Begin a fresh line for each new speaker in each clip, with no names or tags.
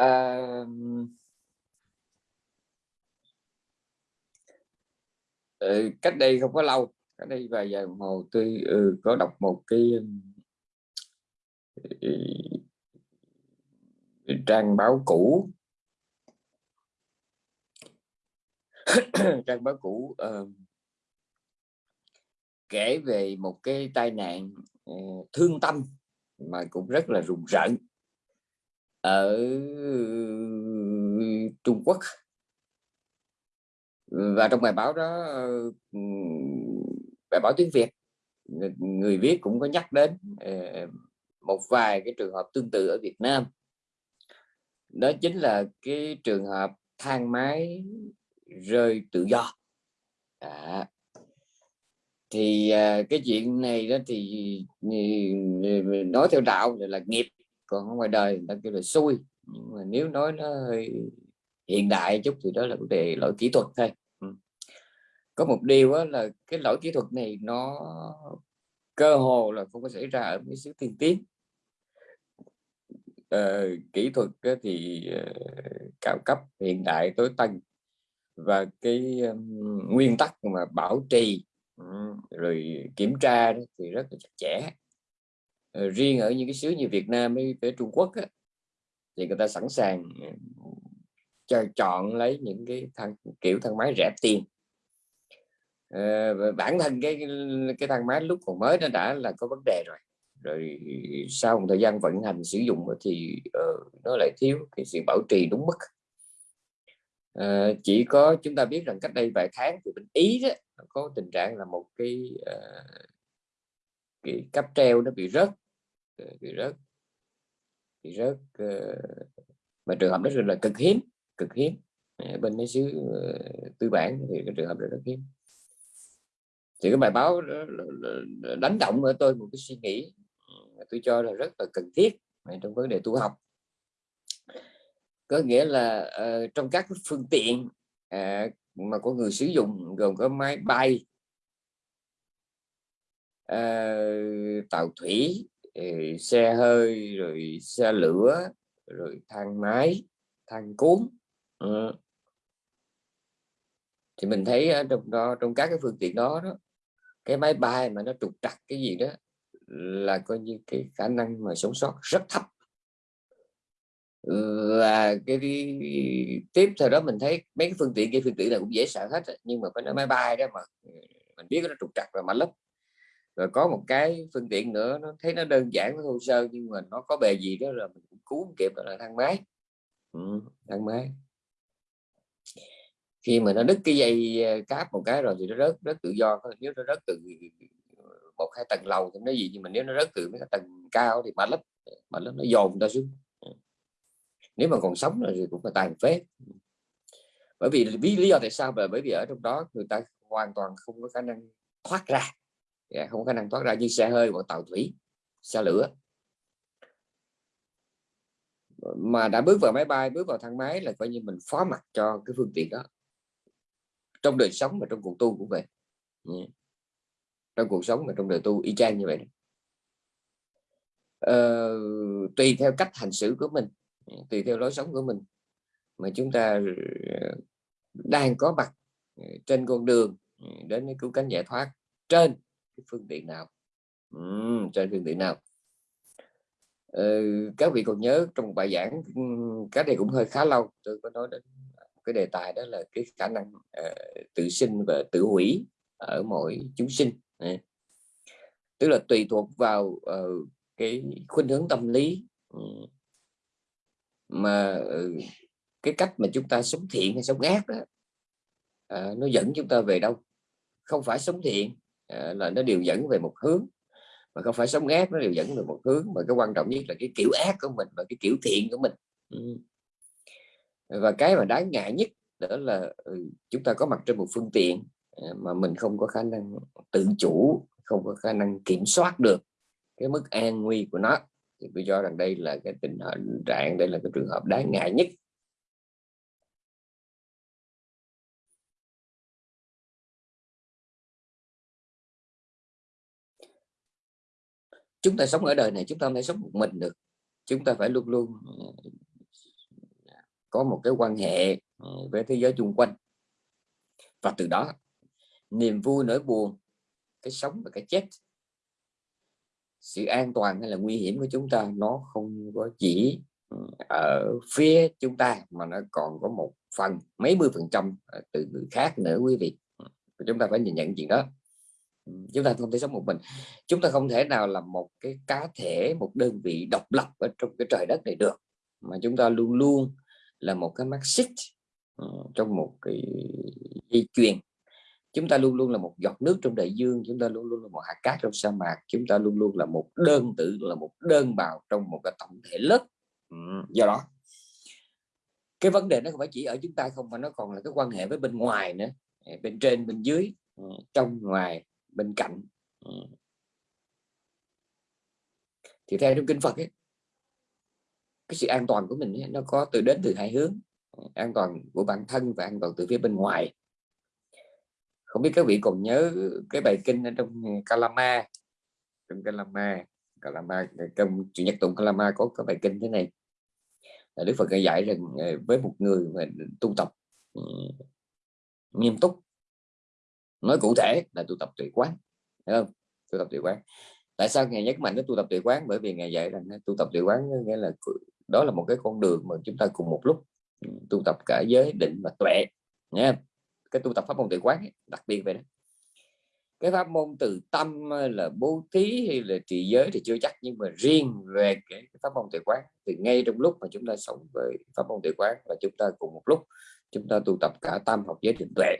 à, ừ, cách đây không có lâu cách đây vài giờ đồng hồ tôi ừ, có đọc một cái ừ, ừ trang báo cũ. Trang báo cũ uh, kể về một cái tai nạn uh, thương tâm mà cũng rất là rùng rợn ở Trung Quốc. Và trong bài báo đó ừ, bài báo tiếng Việt người viết cũng có nhắc đến ờ, một vài cái trường hợp tương tự ở Việt Nam. Đó chính là cái trường hợp thang máy rơi tự do. À, thì à, cái chuyện này đó thì ừ, nói theo đạo là nghiệp còn ở ngoài đời ta kêu là xui. Nhưng mà nếu nói nó hơi hiện đại chút thì đó là vấn đề lỗi kỹ thuật thôi. Ừ. có một điều đó là cái lỗi kỹ thuật này nó cơ hồ là không có xảy ra ở mấy xứ tiên tiến. Ờ, kỹ thuật thì ờ, cao cấp hiện đại tối tân. Và cái um, nguyên tắc mà bảo trì rồi kiểm tra thì rất là chặt chẽ. Ờ, riêng ở những cái xứ như Việt Nam với, với Trung Quốc á, thì người ta sẵn sàng ờ, cho chọn lấy những cái thang kiểu thang máy rẻ tiền. À, bản thân cái cái thang máy lúc còn mới nó đã là có vấn đề rồi. Rồi sau một thời gian vận hành sử dụng thì uh, nó lại thiếu cái sự bảo trì đúng mức. Uh, chỉ có chúng ta biết rằng cách đây vài tháng thì bên ý đó có tình trạng là một cái uh, cái cáp treo nó bị rớt. Ờ, bị rớt. Bị rớt ờ, mà trường hợp đó là cực hiếm cực hiếm. Ờ, bên mấy xứ tư bản thì cái trường hợp đó rất hiếm. Thì cái bài báo đánh động ở tôi một cái suy nghĩ tôi cho là rất là cần thiết trong vấn đề tu học. Có nghĩa là uh, trong các phương tiện uh, mà có người sử dụng gồm có máy bay uh, tàu thủy xe hơi rồi xe lửa rồi thang máy thang cuốn ừ. thì mình thấy ở trong đó trong các cái phương tiện đó, đó cái máy bay mà nó trục trặc cái gì đó là coi như cái khả năng mà sống sót rất thấp. Và cái tiếp theo đó mình thấy mấy cái phương tiện cái phương tiện là cũng dễ sợ hết nhưng mà phải nói máy bay đó mà ừ, mình biết nó trục trặc và mạnh lắm rồi có một cái phương tiện nữa nó thấy nó đơn giản nó thô sơ nhưng mà nó có bề gì đó là mình cũng cứu kịp là thang máy. Ừ, thang máy. Khi mà nó đứt cái dây ờ, cáp một cái rồi thì nó rớt rất tự do. Nếu nó rớt từ ờ, một hai tầng lầu thì nó gì nhưng mà nếu nó rớt từ mấy tầng cao thì mạnh lắm mạnh lắm nó dồn ta xuống. Ừ. Nếu mà còn sống rồi thì cũng là tàn phế. Bởi vì lý do tại sao là bởi vì ở trong đó người ta hoàn toàn không có khả năng thoát ra. Dạ, không có khả năng thoát ra như xe hơi hoặc tàu thủy xe lửa. Mà đã bước vào máy bay bước vào thang máy là coi như mình phó mặt cho cái phương tiện đó. Trong đời sống và trong cuộc tu cũng vậy. Dạ. Trong cuộc sống và trong đời tu y chang như vậy. Ờ, tùy theo cách hành xử của mình dạ, tùy theo lối sống của mình. Mà chúng ta ờ, đang có mặt ờ, trên con đường đến cái cứu cánh giải thoát trên cái phương tiện nào. Uhm, trên phương tiện nào. Ừ, các vị còn nhớ trong bài giảng cái này cũng hơi khá lâu tôi có nói đến cái đề tài đó là cái khả năng uh, tự sinh và tự hủy ở mỗi chúng sinh. Tức là tùy thuộc vào uh, cái khuynh hướng tâm lý uh, mà uh, cái cách mà chúng ta sống thiện hay sống ác đó uh, nó dẫn chúng ta về đâu. Không phải sống thiện là nó đều dẫn về một hướng. Mà không phải sống ác nó đều dẫn về một hướng. Mà cái quan trọng nhất là cái kiểu ác của mình và cái kiểu thiện của mình. Ừ. và cái mà đáng ngại nhất đó là ừ, chúng ta có mặt trên một phương tiện mà mình không có khả năng tự chủ không có khả năng kiểm soát được cái mức an nguy của nó. Thì tôi cho rằng đây là cái tình trạng đây là cái trường hợp đáng ngại nhất chúng ta sống ở đời này, chúng ta không thể sống một mình được. Chúng ta phải luôn luôn ờ, có một cái quan hệ ờ, với thế giới chung quanh. Và từ đó, niềm vui, nỗi buồn, cái sống và cái chết, sự an toàn hay là nguy hiểm của chúng ta, nó không có chỉ ừ, ở phía chúng ta, mà nó còn có một phần, mấy mươi phần trăm ờ, từ người khác nữa, quý vị. Chúng ta phải nhìn nhận chuyện đó chúng ta không thể sống một mình. Chúng ta không thể nào là một cái cá thể một đơn vị độc lập ở trong cái trời đất này được mà chúng ta luôn luôn là một cái mắt xích ờ, trong một cái dây chuyền chúng ta luôn luôn là một giọt nước trong đại dương chúng ta luôn luôn là một hạt cát trong sa mạc chúng ta luôn luôn là một đơn tử là một đơn bào trong một cái tổng thể lớn. Ừ, do đó cái vấn đề nó không phải chỉ ở chúng ta không mà nó còn là cái quan hệ với bên ngoài nữa à, bên trên bên dưới ờ, trong ngoài bên cạnh. Ừ. thì theo trong kinh Phật ấy, cái sự an toàn của mình ấy, nó có từ đến từ hai hướng. An toàn của bản thân và an toàn từ phía bên ngoài. Không biết các vị còn nhớ cái bài kinh ở trong Kalama? Trong Kalama Kalama trong chủ nhật tụng Kalama có cái bài kinh thế này. Là Đức Phật dạy rằng ờ, với một người mà tu tập ừ, nghiêm túc nói cụ thể là tu tập tuệ quán Thấy không? Tu tập tuệ quán. Tại sao ngài nhấn mạnh nó tu tập tuệ quán? Bởi vì ngài dạy rằng tu tập tuệ quán nghĩa là đó là một cái con đường mà chúng ta cùng một lúc ừ, tu tập cả giới định và tuệ nha cái tu tập pháp môn tuệ quán ấy, đặc biệt về đó. Cái pháp môn từ tâm là bố thí hay là trì giới thì chưa chắc nhưng mà riêng về cái pháp môn tuệ quán thì ngay trong lúc mà chúng ta sống với pháp môn tuệ quán và chúng ta cùng một lúc chúng ta tu tập cả tâm học giới định tuệ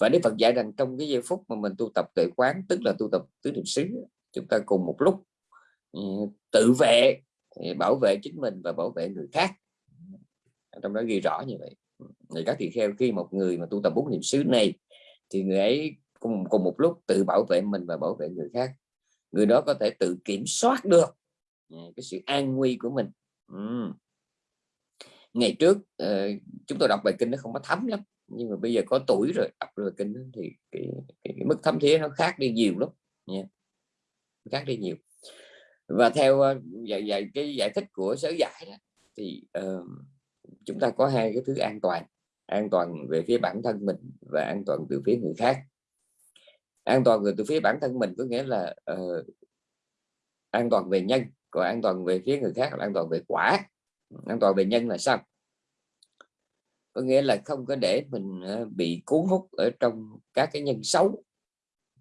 và Đức Phật dạy rằng trong cái giây phút mà mình tu tập tuệ quán, tức là tu tập tứ niệm xứ, chúng ta cùng một lúc ừ, tự vệ bảo vệ chính mình và bảo vệ người khác. Trong đó ghi rõ như vậy. Thì các tỳ kheo, khi một người mà tu tập bốn niệm xứ này, thì người ấy cùng cùng một lúc tự bảo vệ mình và bảo vệ người khác. Người đó có thể tự kiểm soát được ừ, cái sự an nguy của mình. Ừ. ngày trước ờ, chúng tôi đọc bài kinh nó không có thấm lắm nhưng mà bây giờ có tuổi rồi đọc rồi kinh thì cái, cái, cái mức thấm thía nó khác đi nhiều lắm nha. Khác đi nhiều. Và theo ờ, dạy, dạy cái giải thích của sở giải đó, thì uh, chúng ta có hai cái thứ an toàn. An toàn về phía bản thân mình và an toàn từ phía người khác. An toàn từ phía bản thân mình có nghĩa là uh, an toàn về nhân còn an toàn về phía người khác là an toàn về quả. An toàn về nhân là sao? Có nghĩa là không có để mình ờ, bị cuốn hút ở trong các cái nhân xấu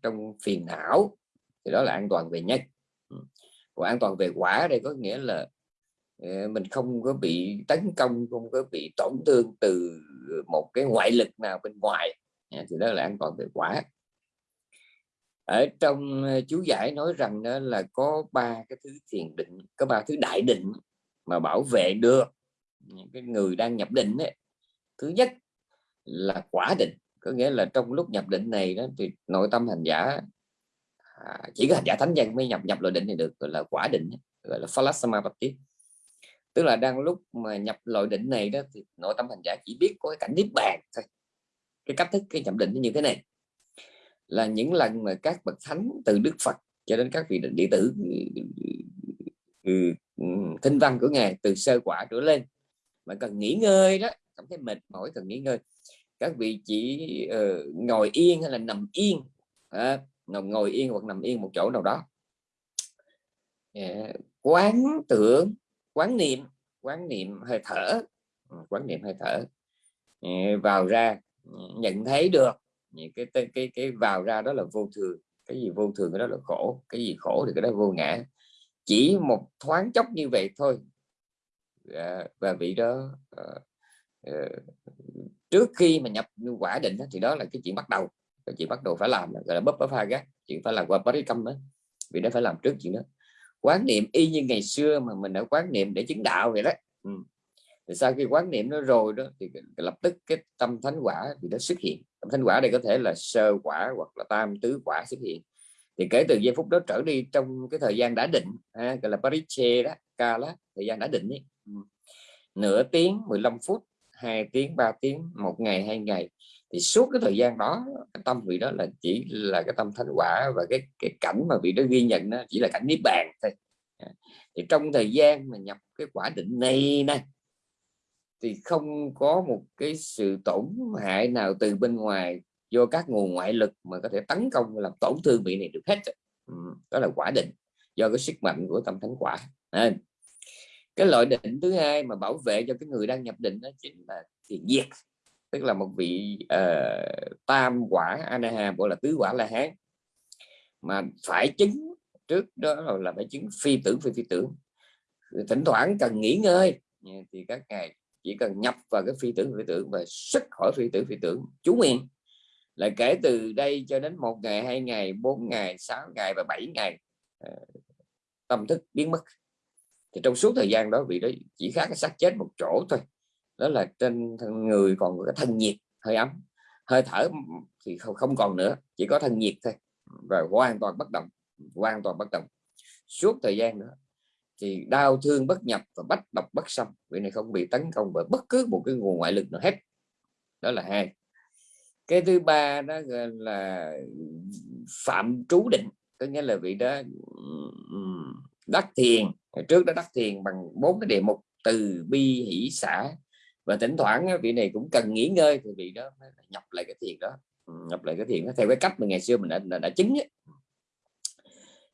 trong phiền não thì đó là an toàn về nhân. Còn an toàn về quả đây có nghĩa là ờ, mình không có bị tấn công không có bị tổn thương từ một cái ngoại lực nào bên ngoài à, thì đó là an toàn về quả. Ở trong ờ, chú giải nói rằng đó là có ba cái thứ thiền định có ba thứ đại định mà bảo vệ được những cái người đang nhập định ấy, thứ nhất là quả định. Có nghĩa là trong lúc nhập định này đó thì nội tâm hành giả à, chỉ có hành giả thánh nhân mới nhập nhập loại định này được gọi là quả định gọi là phalassamapatti tức là đang lúc mà nhập loại định này đó thì nội tâm hành giả chỉ biết có cái cảnh niết bàn thôi. Cái cách thức cái nhập định như thế này. Là những lần mà các bậc thánh từ Đức Phật cho đến các vị đệ tử ừ, ừ, ừ, thinh văn của ngài từ sơ quả trở lên mà cần nghỉ ngơi đó cảm thấy mệt mỏi cần nghỉ ngơi. Các vị chỉ uh, ngồi yên hay là nằm yên? À, ngồi yên hoặc nằm yên một chỗ nào đó. Yeah. quán tưởng quán niệm quán niệm hơi thở. Ừ, quán niệm hơi thở. Yeah. vào ra ừ, nhận thấy được. Dạ, cái, cái cái cái vào ra đó là vô thường. Cái gì vô thường cái đó là khổ. Cái gì khổ thì cái đó vô ngã. Chỉ một thoáng chốc như vậy thôi. Yeah. và vị đó uh, Ờ, trước khi mà nhập quả định thì đó là cái chuyện bắt đầu. Cái chuyện bắt đầu phải làm gọi là bấp bấp pha gác. Chuyện phải làm qua parikam đó vì nó phải làm trước chuyện đó. Quán niệm y như ngày xưa mà mình đã quán niệm để chứng đạo vậy đó. Ừ. Thì sau khi quán niệm nó rồi đó thì lập tức cái tâm thánh quả thì nó xuất hiện. Tâm thánh quả đây có thể là sơ quả hoặc là tam tứ quả xuất hiện. Thì kể từ giây phút đó trở đi trong cái thời gian đã định ha, gọi là pariche đó ca đó thời gian đã định ấy. Ừ. Nửa tiếng 15 phút hai tiếng ba tiếng một ngày hai ngày. Thì suốt cái thời gian đó cái tâm vị đó là chỉ là cái tâm thánh quả và cái cái cảnh mà vị đó ghi nhận đó chỉ là cảnh niết bàn thôi. Thì trong thời gian mà nhập cái quả định này nè thì không có một cái sự tổn hại nào từ bên ngoài do các nguồn ngoại lực mà có thể tấn công làm tổn thương vị này được hết. Ừ, đó là quả định do cái sức mạnh của tâm thánh quả. À cái loại định thứ hai mà bảo vệ cho cái người đang nhập định đó chính là thiền diệt. Tức là một vị uh, tam quả anaha gọi là tứ quả la hán mà phải chứng trước đó là phải chứng phi tưởng phi phi tưởng thỉnh thoảng cần nghỉ ngơi. Thì các ngài chỉ cần nhập vào cái phi tưởng phi tưởng và xuất khỏi phi tưởng phi tưởng chú nguyện. Là kể từ đây cho đến một ngày hai ngày bốn ngày sáu ngày và bảy ngày ờ, tâm thức biến mất thì trong suốt thời gian đó vị đó chỉ khác cái xác chết một chỗ thôi. Đó là trên người còn có cái thân nhiệt hơi ấm. Hơi thở thì không, không còn nữa chỉ có thân nhiệt thôi. Và hoàn toàn bất động hoàn toàn bất động. Suốt thời gian nữa thì đau thương bất nhập và bách độc bất xâm. Vị này không bị tấn công bởi bất cứ một cái nguồn ngoại lực nào hết. Đó là hai. Cái thứ ba đó là phạm trú định có nghĩa là vị đó đắc thiền trước đó đắc thiền bằng bốn cái đề mục từ bi hỷ xã và thỉnh thoảng vị này cũng cần nghỉ ngơi thì vị đó nhập lại cái thiền đó ừ, nhập lại cái thiền đó theo cái cách mà ngày xưa mình đã, đã, đã chứng ấy.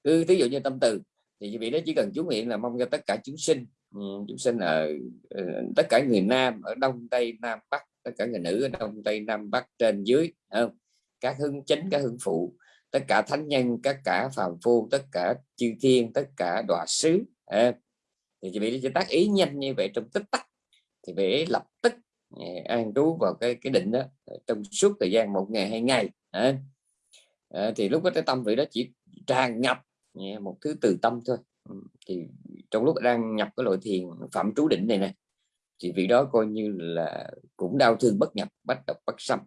cứ ví dụ như tâm từ thì vị đó chỉ cần chú nguyện là mong cho tất cả chúng sinh ừ, chúng sinh ở ờ, tất cả người nam ở đông tây nam bắc tất cả người nữ ở đông tây nam bắc trên dưới không? các hưng chính các hưng phụ tất cả thánh nhân tất cả phàm phu tất cả chư thiên tất cả đọa sứ à, thì chị bị chị tác ý nhanh như vậy trong tích tắc thì phải lập tức à, an trú vào cái cái định đó trong suốt thời gian một ngày hai ngày à, à, thì lúc đó cái tâm vị đó chỉ tràn ngập à, một thứ từ tâm thôi. Ừ, thì trong lúc đang nhập cái loại thiền phạm trú định này nè thì vị đó coi như là cũng đau thương bất nhập bắt độc bất xâm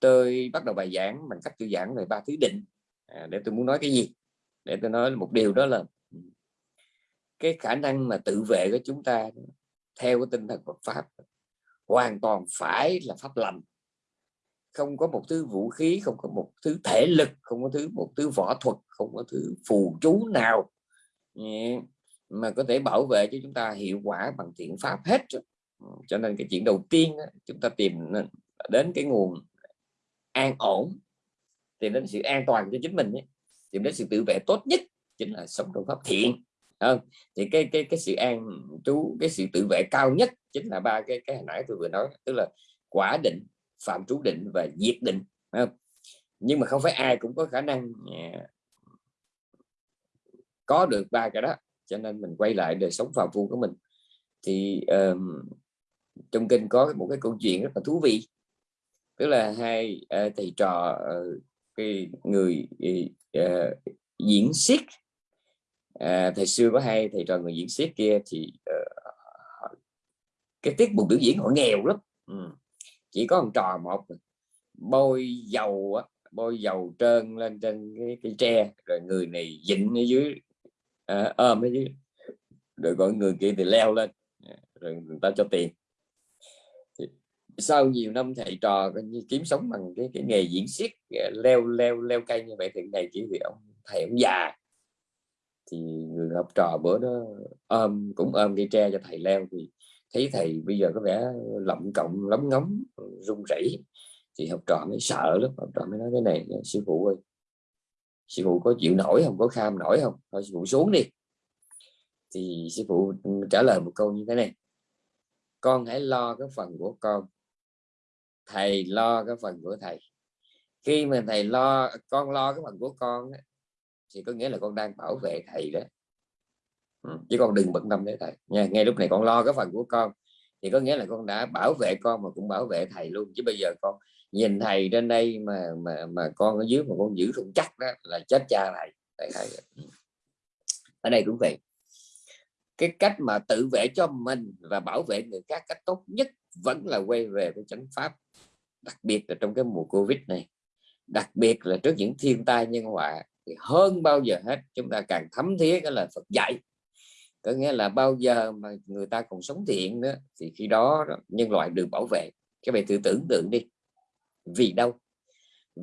tôi bắt đầu bài giảng bằng cách tôi giảng về ba thứ định. À, để tôi muốn nói cái gì? Để tôi nói một điều đó là cái khả năng mà tự vệ của chúng ta theo cái tinh thần Phật pháp hoàn toàn phải là pháp lành. Không có một thứ vũ khí, không có một thứ thể lực, không có thứ, một thứ võ thuật, không có thứ phù chú nào ừ, mà có thể bảo vệ cho chúng ta hiệu quả bằng thiện pháp hết ừ, cho nên cái chuyện đầu tiên chúng ta tìm đến cái nguồn an ổn, tìm đến sự an toàn cho chính mình tìm đến sự tự vệ tốt nhất chính là sống trong pháp thiện không thì cái cái cái sự an trú cái sự tự vệ cao nhất chính là ba cái cái hồi nãy tôi vừa nói tức là quả định phạm trú định và diệt định không? nhưng mà không phải ai cũng có khả năng à, có được ba cái đó cho nên mình quay lại đời sống phàm phu của mình thì um, trong kinh có một cái câu chuyện rất là thú vị tức là hai uh, thầy trò uh, cái người uh, diễn xiết à, thầy xưa có hai thầy trò người diễn xiết kia thì uh, cái tiết mục biểu diễn họ nghèo lắm ừ. chỉ có một trò một bôi dầu bôi dầu trơn lên trên cái, cái tre rồi người này dịnh ở dưới à, ôm ở dưới rồi gọi người kia thì leo lên à, rồi người ta cho tiền sau nhiều năm thầy trò như kiếm sống bằng cái, cái nghề diễn xiết à, leo leo leo cây như vậy thì ngày chỉ vì ông thầy ông già thì người học trò bữa đó ôm, cũng ôm cây tre cho thầy leo thì thấy thầy bây giờ có vẻ lộng cộng lóng ngóng, run rẩy. Thì học trò mới sợ lắm, học trò mới nói cái này, sư phụ ơi, sư phụ có chịu nổi không? Có kham nổi không? Thôi sư phụ xuống đi. Thì sư phụ trả lời một câu như thế này, con hãy lo cái phần của con, thầy lo cái phần của thầy. Khi mà thầy lo, con lo cái phần của con thì có nghĩa là con đang bảo vệ thầy đó. Ừ, chứ con đừng bận tâm đến thầy. Nha ngay lúc này con lo cái phần của con. Thì có nghĩa là con đã bảo vệ con mà cũng bảo vệ thầy luôn. Chứ bây giờ con nhìn thầy trên đây mà mà mà con ở dưới mà con giữ không chắc đó là chết cha thầy. Thầy, ừ. ở đây cũng vậy. Cái cách mà tự vệ cho mình và bảo vệ người khác cách tốt nhất vẫn là quay về với chánh pháp. Đặc biệt là trong cái mùa covid này. Đặc biệt là trước những thiên tai nhân họa thì hơn bao giờ hết, chúng ta càng thấm thía cái lời Phật dạy. Có nghĩa là bao giờ mà người ta còn sống thiện nữa, thì khi đó nhân loại được bảo vệ. Các bạn thử tưởng tượng đi. Vì đâu?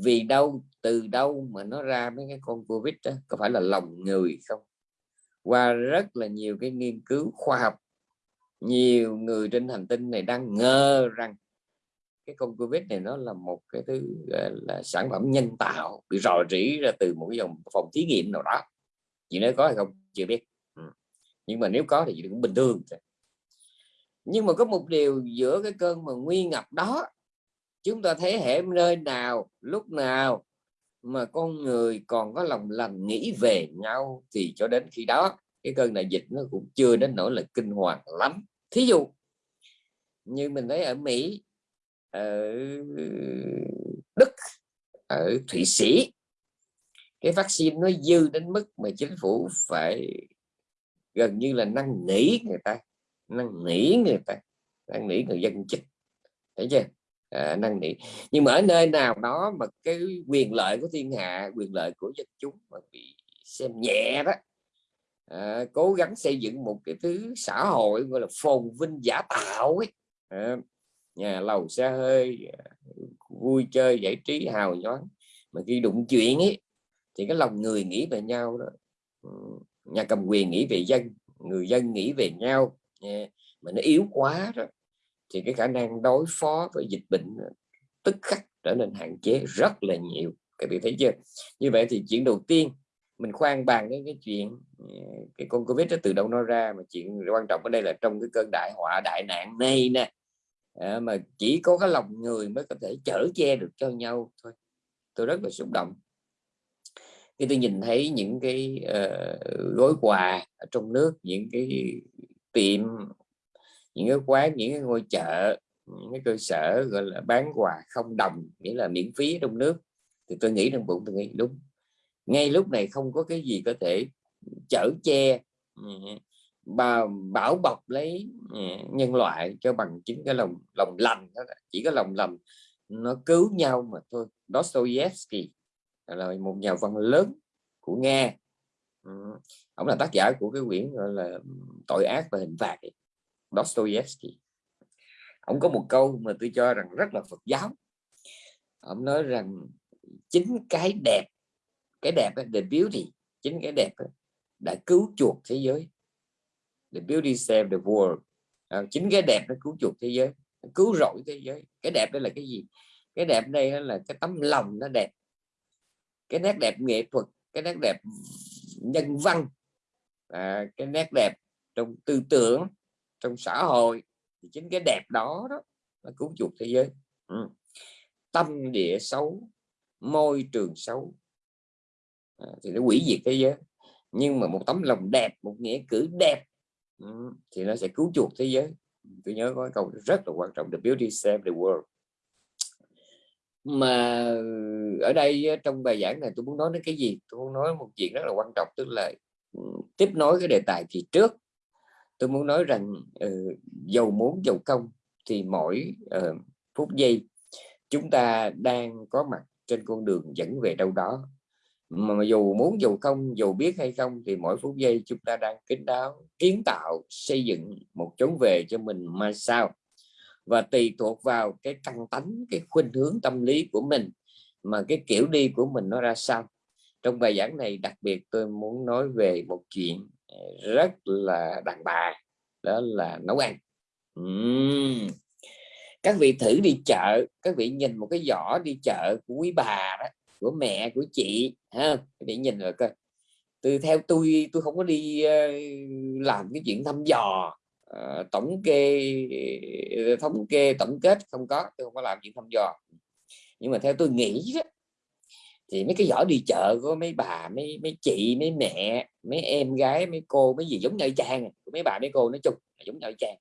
Vì đâu, từ đâu mà nó ra mấy cái con covid đó? Có phải là lòng người không? Qua rất là nhiều cái nghiên cứu khoa học, nhiều người trên hành tinh này đang ngờ rằng cái con covid này nó là một cái thứ là sản phẩm nhân tạo bị rò rỉ ra từ một cái dòng phòng thí nghiệm nào đó. Chị nói có hay không? Chưa biết. Ừ. nhưng mà nếu có thì cũng bình thường nhưng mà có một điều giữa cái cơn mà nguy ngập đó, chúng ta thấy hệ nơi nào, lúc nào mà con người còn có lòng lành nghĩ về nhau thì cho đến khi đó, cái cơn đại dịch nó cũng chưa đến nỗi là kinh hoàng lắm. Thí dụ như mình thấy ở Mỹ ở Đức ở Thụy Sĩ. Cái vaccine nó dư đến mức mà chính phủ phải gần như là năn nỉ người ta năn nỉ người ta năn nỉ người dân chích thấy chưa? À, năn nỉ. Nhưng mà ở nơi nào đó mà cái quyền lợi của thiên hạ quyền lợi của dân chúng mà bị xem nhẹ đó à, cố gắng xây dựng một cái thứ xã hội gọi là phồn vinh giả tạo ấy à, nhà lầu xe hơi, vui chơi, giải trí, hào nhoáng. Mà khi đụng chuyện ấy, thì cái lòng người nghĩ về nhau đó. Ừ, nhà cầm quyền nghĩ về dân, người dân nghĩ về nhau mà nó yếu quá đó, thì cái khả năng đối phó với dịch bệnh tức khắc trở nên hạn chế rất là nhiều. Các bạn thấy chưa? Như vậy thì chuyện đầu tiên, mình khoan bàn đến cái chuyện ừ, cái con covid nó từ đâu nó ra, mà chuyện quan trọng ở đây là trong cái cơn đại họa, đại nạn này nè à, mà chỉ có cái lòng người mới có thể chở che được cho nhau thôi. Tôi rất là xúc động. Khi tôi nhìn thấy những cái uh, gói quà ở trong nước những cái tiệm những cái quán những cái ngôi chợ những cái cơ sở gọi là bán quà không đồng nghĩa là miễn phí trong nước thì tôi nghĩ trong bụng tôi nghĩ đúng ngay lúc này không có cái gì có thể chở che bà bảo bọc lấy ừ, nhân loại cho bằng chính cái lòng lòng lành đó, chỉ có lòng lành nó cứu nhau mà thôi. Dostoevsky là một nhà văn lớn của Nga. Ừ, ông là tác giả của cái quyển gọi là tội ác và hình phạt. Dostoevsky. Ông có một câu mà tôi cho rằng rất là Phật giáo. Ông nói rằng chính cái đẹp cái đẹp the beauty, chính cái đẹp đã cứu chuộc thế giới the beauty save the world. À, chính cái đẹp nó cứu chuộc thế giới cứu rỗi thế giới. Cái đẹp đây là cái gì? Cái đẹp đây là cái tấm lòng nó đẹp. Cái nét đẹp nghệ thuật cái nét đẹp nhân văn. À, cái nét đẹp trong tư tưởng trong xã hội. Thì chính cái đẹp đó đó là cứu chuộc thế giới. Ừ. tâm địa xấu môi trường xấu. À, thì nó hủy diệt thế giới. Nhưng mà một tấm lòng đẹp một nghĩa cử đẹp Ừ, thì nó sẽ cứu chuộc thế giới. Tôi nhớ có câu rất là quan trọng the beauty save the world. Mà ở đây trong bài giảng này tôi muốn nói đến cái gì? Tôi muốn nói một chuyện rất là quan trọng tức là ừ, tiếp nối cái đề tài thì trước tôi muốn nói rằng ừ, uh, dầu muốn dầu công thì mỗi uh, phút giây chúng ta đang có mặt trên con đường dẫn về đâu đó mà dù muốn dù không, dù biết hay không thì mỗi phút giây chúng ta đang kính đáo, kiến tạo, xây dựng một chốn về cho mình mai sao và tùy thuộc vào cái căn tánh, cái khuynh hướng tâm lý của mình mà cái kiểu đi của mình nó ra sao trong bài giảng này đặc biệt tôi muốn nói về một chuyện ờ, rất là đàn bà, đó là nấu ăn uhm. các vị thử đi chợ, các vị nhìn một cái giỏ đi chợ của quý bà đó của mẹ của chị ha để nhìn rồi coi. Từ theo tôi tôi không có đi uh, làm cái chuyện thăm dò uh, tổng kê ờ, thống kê tổng kết không có tôi không có làm chuyện thăm dò. Nhưng mà theo tôi nghĩ đó thì mấy cái giỏ đi chợ của mấy bà mấy mấy chị mấy mẹ mấy em gái mấy cô mấy gì giống nhau chang mấy bà mấy cô nói chung là giống nhau trang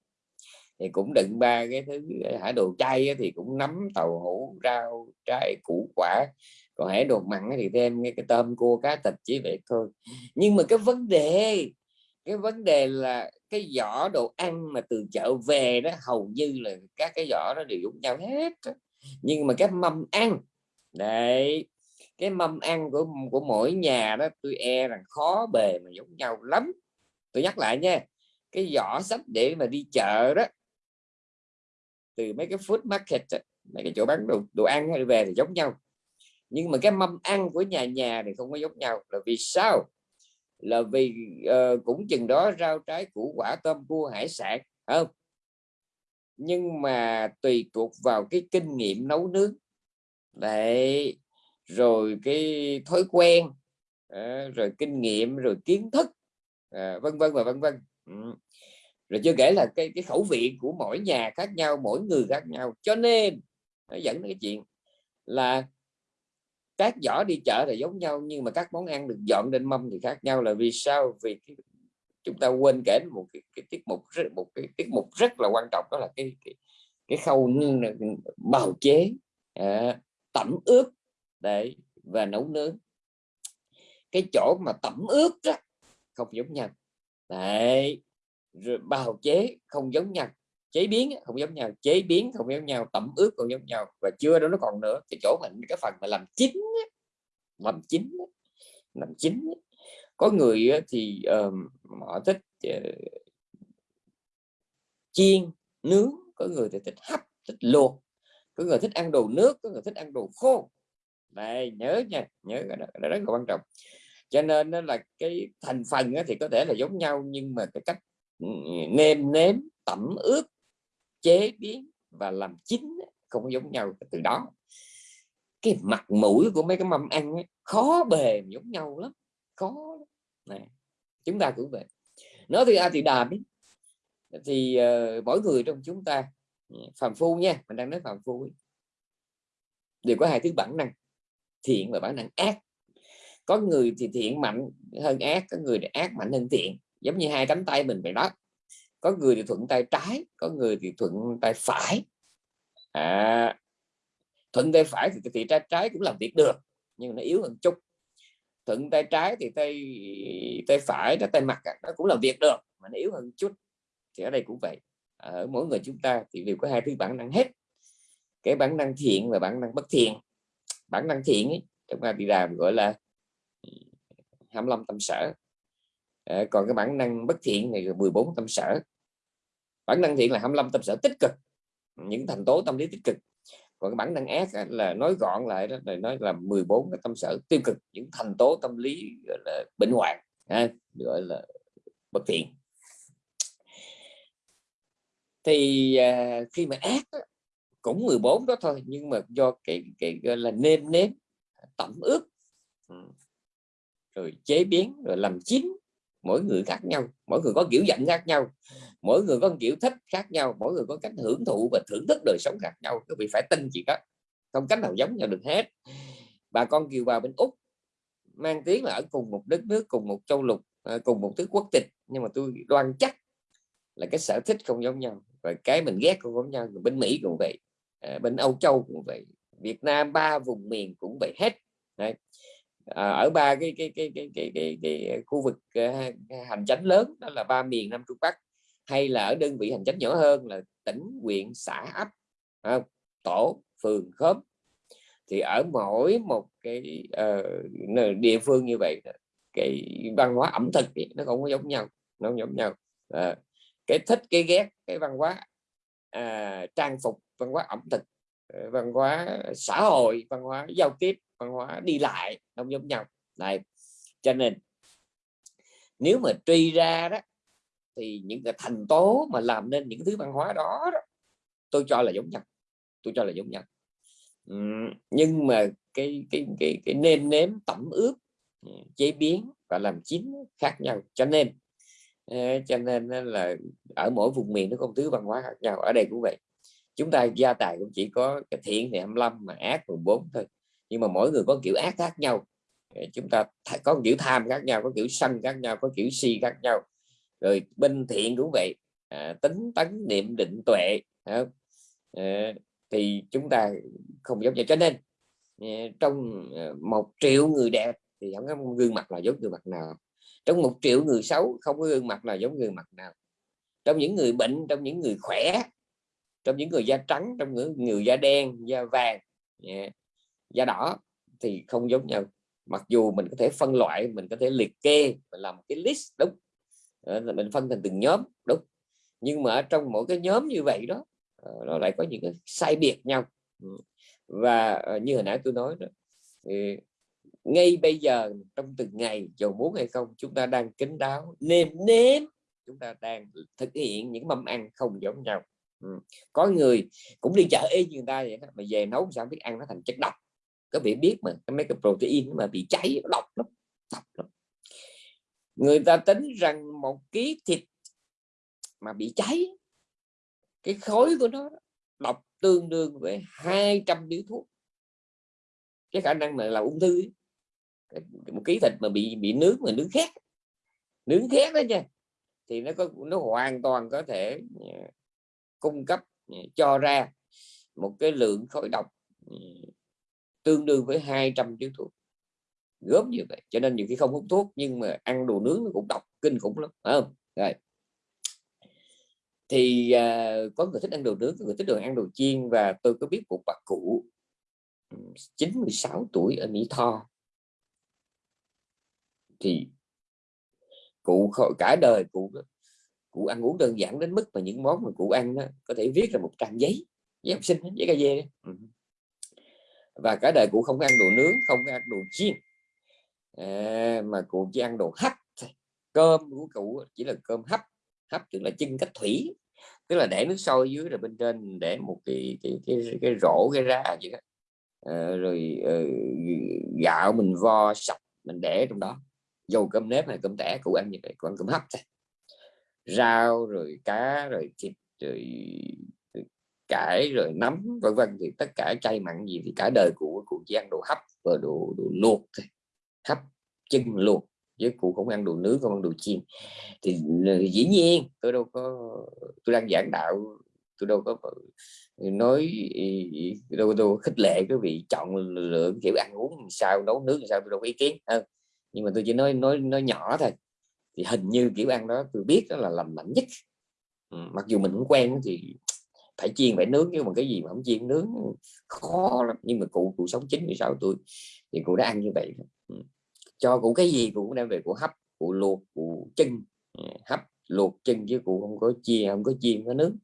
thì cũng đựng ba cái thứ hải đồ chay thì cũng nấm tàu hũ rau trái củ quả còn hải đồ mặn thì thêm cái, cái tôm cua cá thịt chỉ vậy thôi. Nhưng mà cái vấn đề cái vấn đề là cái giỏ đồ ăn mà từ chợ về đó hầu như là các cái giỏ nó đều giống nhau hết nhưng mà cái mâm ăn đấy cái mâm ăn của của mỗi nhà đó tôi e rằng khó bề mà giống nhau lắm. Tôi nhắc lại nha cái giỏ sách để mà đi chợ đó từ mấy cái food market mấy cái chỗ bán đồ, đồ ăn hay về thì giống nhau nhưng mà cái mâm ăn của nhà nhà thì không có giống nhau. Là vì sao? Là vì uh, cũng chừng đó rau trái củ quả tôm cua hải sản không? Nhưng mà tùy thuộc vào cái kinh nghiệm nấu nướng. Đấy rồi cái thói quen à, rồi kinh nghiệm rồi kiến thức à, vân vân và vân vân. Ừ. rồi chưa kể là cái cái khẩu vị của mỗi nhà khác nhau mỗi người khác nhau. Cho nên nó dẫn đến cái chuyện là các giỏ đi chợ là giống nhau nhưng mà các món ăn được dọn lên mâm thì khác nhau là vì sao? Vì cái, chúng ta quên kể một cái, cái tiết mục rất một cái tiết mục rất là quan trọng đó là cái cái, cái khâu bào chế à, tẩm ướp để và nấu nướng. Cái chỗ mà tẩm ướp đó không giống nhau. Đấy rồi bào chế không giống nhau chế biến không giống nhau chế biến không giống nhau tẩm ướp không giống nhau và chưa đó nó còn nữa. Cái chỗ mình cái phần mà làm chín làm chín làm chín có người thì uh, họ thích uh, chiên nướng có người thì thích hấp thích luộc có người thích ăn đồ nước có người thích ăn đồ khô. Này nhớ nha nhớ cái đó, đó rất là quan trọng. Cho nên là cái thành phần thì có thể là giống nhau nhưng mà cái cách ừ, nêm nếm tẩm ướp chế biến và làm chín không giống nhau từ đó. Cái mặt mũi của mấy cái mâm ăn ấy, khó bề giống nhau lắm khó này chúng ta cũng vậy. Nói thì a thì đàm ấy, thì uh, mỗi người trong chúng ta ừ, phàm phu nha mình đang nói phàm phu ấy, đều có hai thứ bản năng thiện và bản năng ác. Có người thì thiện mạnh hơn ác có người thì ác mạnh hơn thiện giống như hai cánh tay mình vậy đó có người thì thuận tay trái có người thì thuận tay phải. À, thuận tay phải thì thì tay trái cũng làm việc được nhưng nó yếu hơn chút. Thuận tay trái thì tay tay phải đó tay mặt nó cũng làm việc được mà nó yếu hơn chút. Thì ở đây cũng vậy. Ở mỗi người chúng ta thì đều có hai thứ bản năng hết. Cái bản năng thiện và bản năng bất thiện. Bản năng thiện ấy, trong A Di Đà gọi là 25 tâm sở. À, còn cái bản năng bất thiện này là 14 tâm sở bản năng thiện là 25 tâm sở tích cực. Những thành tố tâm lý tích cực. Còn cái bản năng ác là nói gọn lại đó là nói là 14 cái tâm sở tiêu cực những thành tố tâm lý gọi là bệnh hoạn ha, gọi là bất thiện. Thì à, khi mà ác đó, cũng 14 đó thôi nhưng mà do cái cái gọi là nêm nếm tẩm ướp ừ, rồi chế biến rồi làm chín mỗi người khác nhau, mỗi người có kiểu giận khác nhau, mỗi người có kiểu thích khác nhau, mỗi người có cách hưởng thụ và thưởng thức đời sống khác nhau. Các vị phải tin chị đó, không cách nào giống nhau được hết. Bà con kiều bào bên úc mang tiếng là ở cùng một đất nước, cùng một châu lục ờ, cùng một thứ quốc tịch. Nhưng mà tôi đoan chắc là cái sở thích không giống nhau và cái mình ghét không giống nhau. Bên mỹ cũng vậy ờ, bên âu châu cũng vậy, việt nam ba vùng miền cũng vậy hết. Đấy à, ở ba cái cái cái cái cái, cái, cái ờ, khu vực uh, hành chánh lớn đó là ba miền Nam Trung Bắc hay là ở đơn vị hành chánh nhỏ hơn là tỉnh huyện xã ấp à, tổ phường khóm. Thì ở mỗi một cái uh, địa phương như vậy cái văn hóa ẩm thực ấy, nó không có giống nhau nó không giống nhau. À, cái thích cái ghét cái văn hóa à, trang phục văn hóa ẩm thực văn hóa xã hội văn hóa giao tiếp văn hóa đi lại không giống nhau. Này cho nên nếu mà truy ra đó thì những cái thành tố mà làm nên những thứ văn hóa đó, đó tôi cho là giống nhau. Tôi cho là giống nhau. Nhưng mà cái cái cái cái nêm nếm tẩm ướp ừ, chế biến và làm chín khác nhau. Cho nên ờ, cho nên là ở mỗi vùng miền nó có một thứ văn hóa khác nhau. Ở đây cũng vậy. Chúng ta gia tài cũng chỉ có cái thiện thì 25 mà ác 14 thôi nhưng mà mỗi người có kiểu ác khác nhau. Ờ, chúng ta có kiểu tham khác nhau có kiểu sân khác nhau có kiểu si khác nhau. Rồi bên thiện cũng vậy. À, tính tấn niệm định tuệ à, thì chúng ta không giống nhau cho nên ờ, trong một triệu người đẹp thì không có gương mặt là giống gương mặt nào. Trong một triệu người xấu không có gương mặt nào giống gương mặt nào. Trong những người bệnh trong những người khỏe trong những người da trắng trong những người da đen da vàng yeah, da đỏ thì không giống nhau. Mặc dù mình có thể phân loại mình có thể liệt kê mình làm cái list đúng. Ờ, mình phân thành từng nhóm đúng. Nhưng mà ở trong mỗi cái nhóm như vậy đó ờ, nó lại có những cái sai biệt nhau. Ừ. Và ờ, như hồi nãy tôi nói đó thì ngay bây giờ trong từng ngày dù muốn hay không chúng ta đang kính đáo nêm nếm chúng ta đang thực hiện những mâm ăn không giống nhau. Ừ. có người cũng đi chợ y như người ta vậy đó, mà về nấu sao biết ăn nó thành chất độc có bị biết mà mấy cái protein mà bị cháy độc lắm độc lắm. Người ta tính rằng một ký thịt mà bị cháy, cái khối của nó độc tương đương với 200 điếu thuốc. Cái khả năng này là ung thư một ký thịt mà bị bị nướng mà nướng khét. Nướng khét đó nha, thì nó có, nó hoàn toàn có thể ờ, cung cấp ờ, cho ra một cái lượng khối độc ờ, tương đương với 200 điếu thuốc. Gớm như vậy cho nên nhiều khi không hút thuốc nhưng mà ăn đồ nướng nó cũng độc kinh khủng lắm phải không? Rồi. Thì à, có người thích ăn đồ nướng có người thích được ăn đồ chiên và tôi có biết một bà cụ ừ, 96 tuổi ở Mỹ Tho. Thì cụ cả đời cụ cụ ăn uống đơn giản đến mức mà những món mà cụ ăn đó, có thể viết ra một trang giấy giấy học sinh giấy cà dê. Ừ và cả đời cụ không ăn đồ nướng không ăn đồ chiên. À, mà cụ chỉ ăn đồ hấp cơm của cụ chỉ là cơm hấp. Hấp tức là chân cách thủy. Tức là để nước sôi dưới rồi bên trên để một cái cái cái, cái, cái rổ cái ra vậy đó. À, rồi uh, gạo mình vo sạch mình để trong đó. Dầu cơm nếp hay cơm tẻ cụ ăn như vậy còn cơm hấp thôi. Rau rồi cá rồi thịt rồi cải rồi nấm vân vân. Thì tất cả chay mặn gì thì cả đời cụ cụ chỉ ăn đồ hấp và đồ, đồ luộc thôi. Hấp chân luộc với cụ không ăn đồ nướng không ăn đồ chiên. Thì ờ, dĩ nhiên tôi đâu có tôi đang giảng đạo tôi đâu có ờ, nói đâu đâu khích lệ cái vị chọn lựa kiểu ăn uống sao nấu nướng sao tôi đâu có ý kiến hơn nhưng mà tôi chỉ nói nói nói nhỏ thôi. Thì hình như kiểu ăn đó tôi biết đó là lành mạnh nhất. Ừ, mặc dù mình cũng quen thì phải chiên phải nướng nhưng mà cái gì mà không chiên nướng khó lắm. Nhưng mà cụ cụ sống 96 tuổi thì cụ đã ăn như vậy. Ừ. Cho cụ cái gì cụ cũng đem về cụ hấp cụ luộc cụ chân ừ, hấp luộc chân chứ cụ không có chiên không có chiên có nướng.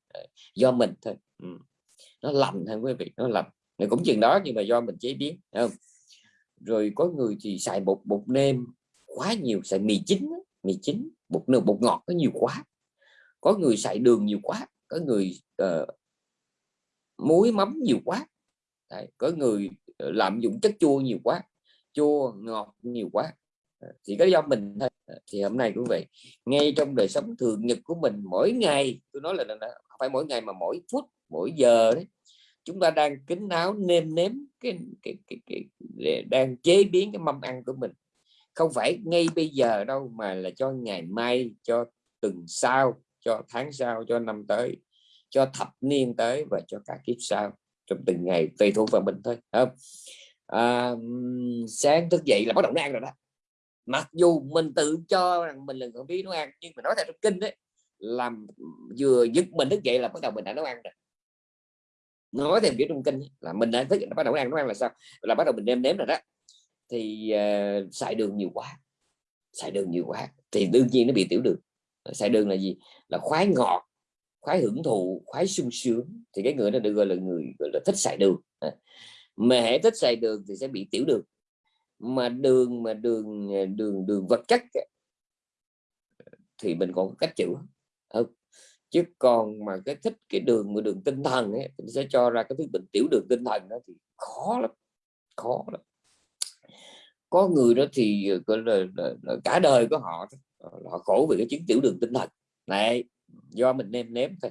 Do mình thôi. Ừ. Nó lành hơn quý vị nó lành. Cũng chừng đó nhưng mà do mình chế biến không? Rồi có người thì xài bột bột nêm quá nhiều xài mì chính mì chính bột nêm bột ngọt có nhiều quá. Có người xài đường nhiều quá có người uh, muối mắm nhiều quá. Đấy, có người ờ, lạm dụng chất chua nhiều quá chua ngọt nhiều quá. Ờ, thì có do mình thôi. Ờ, thì hôm nay cũng vậy ngay trong đời sống thường nhật của mình mỗi ngày tôi nói là, phải mỗi ngày mà mỗi phút mỗi giờ đấy chúng ta đang kính áo nêm nếm cái, cái, cái, cái, cái đang chế biến cái mâm ăn của mình. Không phải ngay bây giờ đâu mà là cho ngày mai cho tuần sau cho tháng sau cho năm tới cho thập niên tới và cho cả kiếp sau trong từng ngày tùy thuộc vào mình thôi không? À, sáng thức dậy là bắt đầu ăn rồi đó. Mặc dù mình tự cho rằng mình là người biết nấu ăn nhưng mà nói theo trong kinh đấy làm vừa dứt mình thức dậy là bắt đầu mình đã nấu ăn rồi. Nói thêm kiểu trong kinh là mình đã thức bắt đầu ăn nấu ăn là sao? Là bắt đầu mình nêm nếm rồi đó. Thì uh, xài đường nhiều quá xài đường nhiều quá thì đương nhiên nó bị tiểu đường. Xài đường là gì? Là khoái ngọt khoái hưởng thụ khoái sung sướng thì cái người đó được gọi là người gọi là thích xài đường. Mà hãy thích xài đường thì sẽ bị tiểu đường. Mà đường mà đường à, đường đường vật chất thì mình còn có cách chữa. Không chứ còn mà cái thích cái đường mà đường tinh thần ấy, thì sẽ cho ra cái thứ bệnh tiểu đường tinh thần đó thì khó lắm khó lắm. Có người đó thì à, gọi là, là, là cả đời của họ họ khổ vì cái chứng tiểu đường tinh thần. Này do mình nêm nếm thôi.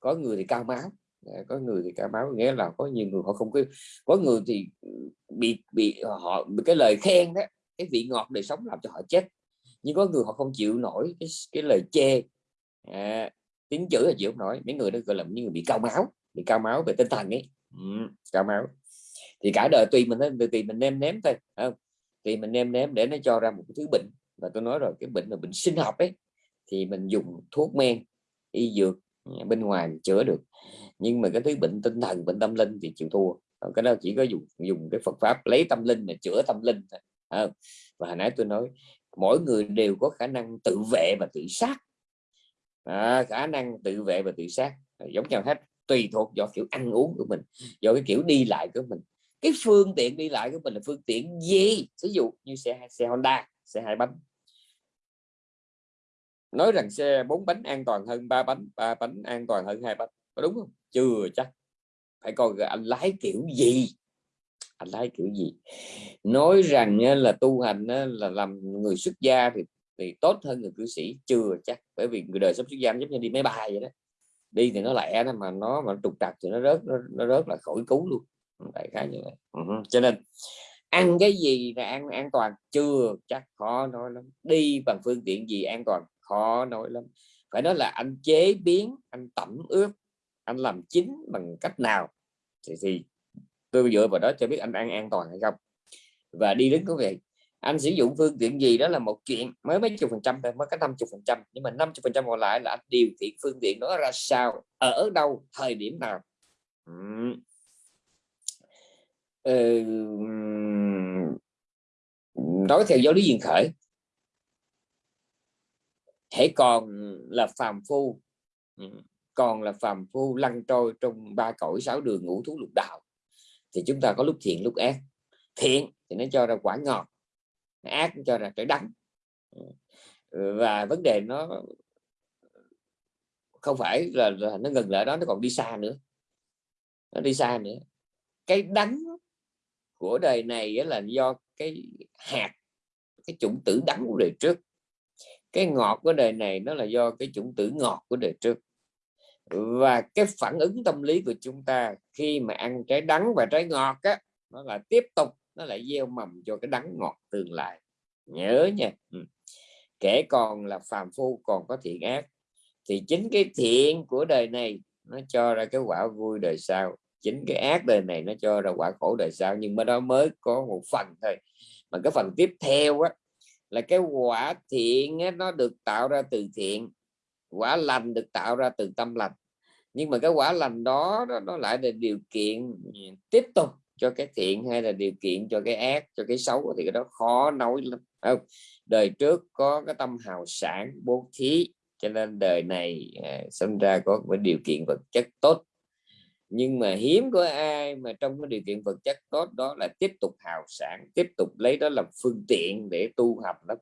Có người thì cao máu à, có người thì cao máu nghĩa là có nhiều người họ không có có người thì ừ, bị bị họ bị cái lời khen đó cái vị ngọt đời sống làm cho họ chết. Nhưng có người họ không chịu nổi cái, cái lời chê à, tiếng chữ là chịu không nổi. Mấy người đó gọi là những người bị cao máu bị cao máu về tinh thần ấy. Ừ, cao máu. Thì cả đời tùy mình tùy, mình nêm nếm thôi không? Thì mình nêm nếm để nó cho ra một cái thứ bệnh. Và tôi nói rồi cái bệnh là bệnh sinh học ấy thì mình dùng thuốc men y dược ừ, bên ngoài chữa được. Nhưng mà cái thứ bệnh tinh thần bệnh tâm linh thì chịu thua. Ờ, cái đó chỉ có dùng dùng cái Phật pháp lấy tâm linh để chữa tâm linh thôi à, và hồi nãy tôi nói mỗi người đều có khả năng tự vệ và tự sát. À, khả năng tự vệ và tự sát giống nhau hết tùy thuộc do kiểu ăn uống của mình do cái kiểu đi lại của mình. Cái phương tiện đi lại của mình là phương tiện gì? Ví dụ như xe xe Honda xe hai bánh nói rằng xe bốn bánh an toàn hơn ba bánh ba bánh an toàn hơn hai bánh. Có đúng không? Chưa chắc. Phải coi anh lái kiểu gì. Anh lái kiểu gì. Nói rằng là tu hành là làm người xuất gia thì thì tốt hơn người cư sĩ. Chưa chắc. Bởi vì người đời sống xuất gia giống như đi máy bay vậy đó. Đi thì nó lẹ nó mà nó mà trục trặc thì nó rớt nó, nó rớt là khỏi cứu luôn. Đại khái như vậy. Uh-huh. cho nên ăn cái gì là ăn an toàn? Chưa chắc. Khó nói lắm. Đi bằng phương tiện gì an toàn? Khó nói lắm. Phải nói là anh chế biến anh tẩm ướp anh làm chín bằng cách nào? Thì, thì tôi dựa vào đó cho biết anh ăn an toàn hay không. Và đi đến có việc. Anh sử dụng phương tiện gì đó là một chuyện mới mấy chục phần trăm thôi mới có 50 phần trăm. Nhưng mà 50 phần trăm còn lại là anh điều khiển phương tiện đó ra sao ở đâu thời điểm nào? Ừ. nói theo giáo lý duyên khởi hãy còn là phàm phu ừ, còn là phàm phu lăn trôi trong ba cõi sáu đường ngũ thú lục đạo thì chúng ta có lúc thiện lúc ác. Thiện thì nó cho ra quả ngọt ác cho ra trái đắng. Ừ, và vấn đề nó không phải là, là nó ngừng lại đó nó còn đi xa nữa. Nó đi xa nữa. Cái đắng của đời này là do cái hạt cái chủng tử đắng của đời trước cái ngọt của đời này nó là do cái chủng tử ngọt của đời trước. Và cái phản ứng tâm lý của chúng ta khi mà ăn trái đắng và trái ngọt á, nó là tiếp tục, nó lại gieo mầm cho cái đắng ngọt tương lai. Nhớ nha. Ừ. kể còn là phàm phu còn có thiện ác. Thì chính cái thiện của đời này nó cho ra cái quả vui đời sau. Chính cái ác đời này nó cho ra quả khổ đời sau. Nhưng mà đó mới có một phần thôi. Mà cái phần tiếp theo á là cái quả thiện ấy, nó được tạo ra từ thiện quả lành được tạo ra từ tâm lành. Nhưng mà cái quả lành đó nó, nó lại là điều kiện tiếp tục cho cái thiện hay là điều kiện cho cái ác cho cái xấu thì cái đó khó nói lắm. Không đời trước có cái tâm hào sản bố thí cho nên đời này à, sinh ra có cái điều kiện vật chất tốt nhưng mà hiếm có ai mà trong cái điều kiện vật chất tốt đó là tiếp tục hào sản tiếp tục lấy đó làm phương tiện để tu học lắm.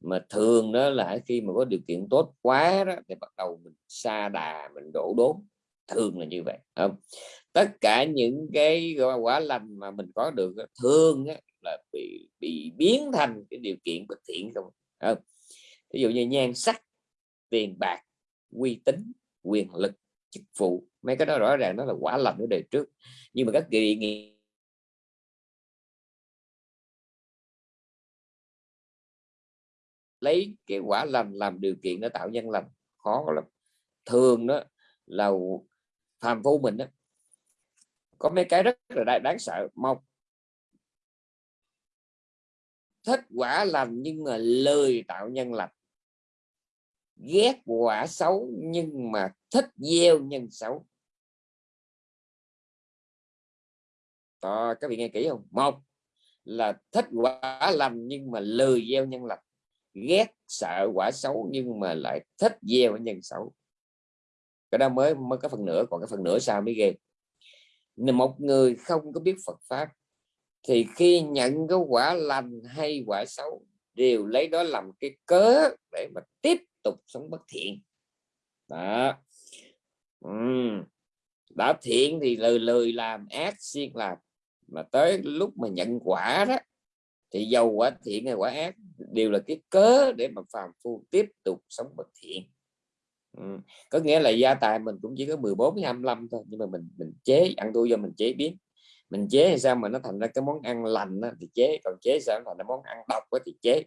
Mà thường đó là khi mà có điều kiện tốt quá đó thì bắt đầu mình xa đà mình đổ đốn. Thường là như vậy không? Tất cả những cái quả lành mà mình có được thường á, là bị bị biến thành cái điều kiện bất thiện không không? Ví dụ như nhan sắc tiền bạc uy tín quyền lực chức vụ. Mấy cái đó rõ ràng nó là quả lầm ở đời trước. Nhưng mà các kỳ nghị lấy cái quả lầm làm điều kiện để tạo nhân lành. Khó lắm. Thường đó là phàm phu mình đó, có mấy cái rất là đáng sợ. Một, thích quả lành nhưng mà lời tạo nhân lành ghét quả xấu nhưng mà thích gieo nhân xấu. Đó, các vị nghe kỹ không? Một là thích quả lành nhưng mà lười gieo nhân lành. Ghét sợ quả xấu nhưng mà lại thích gieo nhân xấu. Cái đó mới mới có phần nửa còn cái phần nửa sao mới ghê. Một người không có biết Phật pháp thì khi nhận cái quả lành hay quả xấu đều lấy đó làm cái cớ để mà tiếp tục sống bất thiện. Đó. Uhm. đã thiện thì lời lời làm, ác siêng làm. Mà tới lúc mà nhận quả đó, thì dầu quả thiện hay quả ác đều là cái cớ để mà phàm phu tiếp tục sống bất thiện. Ừ. có nghĩa là gia tài mình cũng chỉ có 14 25 thôi, nhưng mà mình mình chế, ăn thua do mình chế biến mình chế hay sao mà nó thành ra cái món ăn lành đó, thì chế còn chế sao thành ra món ăn độc đó, thì chế.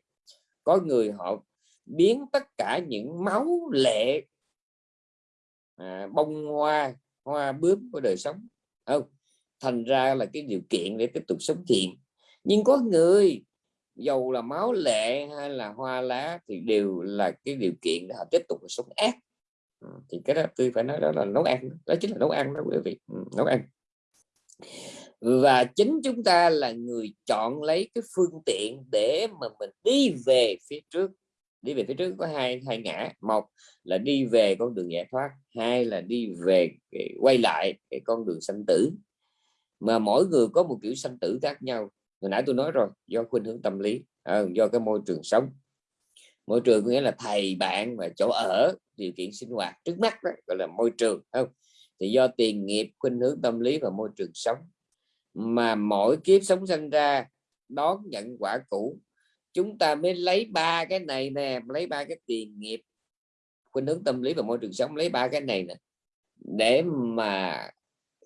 Có người họ biến tất cả những máu lệ à, bông hoa hoa bướm của đời sống không thành ra là cái điều kiện để tiếp tục sống thiện nhưng có người dầu là máu lệ hay là hoa lá thì đều là cái điều kiện để họ tiếp tục sống ác. Ừ, thì cái đó tôi phải nói đó là nấu ăn đó chính là nấu ăn đó quý vị. Ừ, nấu ăn và chính chúng ta là người chọn lấy cái phương tiện để mà mình đi về phía trước. Đi về phía trước có hai hai ngã. Một là đi về con đường giải thoát hai là đi về quay lại cái con đường sanh tử. Mà mỗi người có một kiểu sanh tử khác nhau. Hồi nãy tôi nói rồi do khuynh hướng tâm lý à, do cái môi trường sống. Môi trường có nghĩa là thầy bạn và chỗ ở điều kiện sinh hoạt trước mắt đó gọi là môi trường không? Thì do tiền nghiệp khuynh hướng tâm lý và môi trường sống mà mỗi kiếp sống sinh ra đón nhận quả cũ. Chúng ta mới lấy ba cái này nè, lấy ba cái tiền nghiệp, khuynh hướng tâm lý và môi trường sống, lấy ba cái này nè, để mà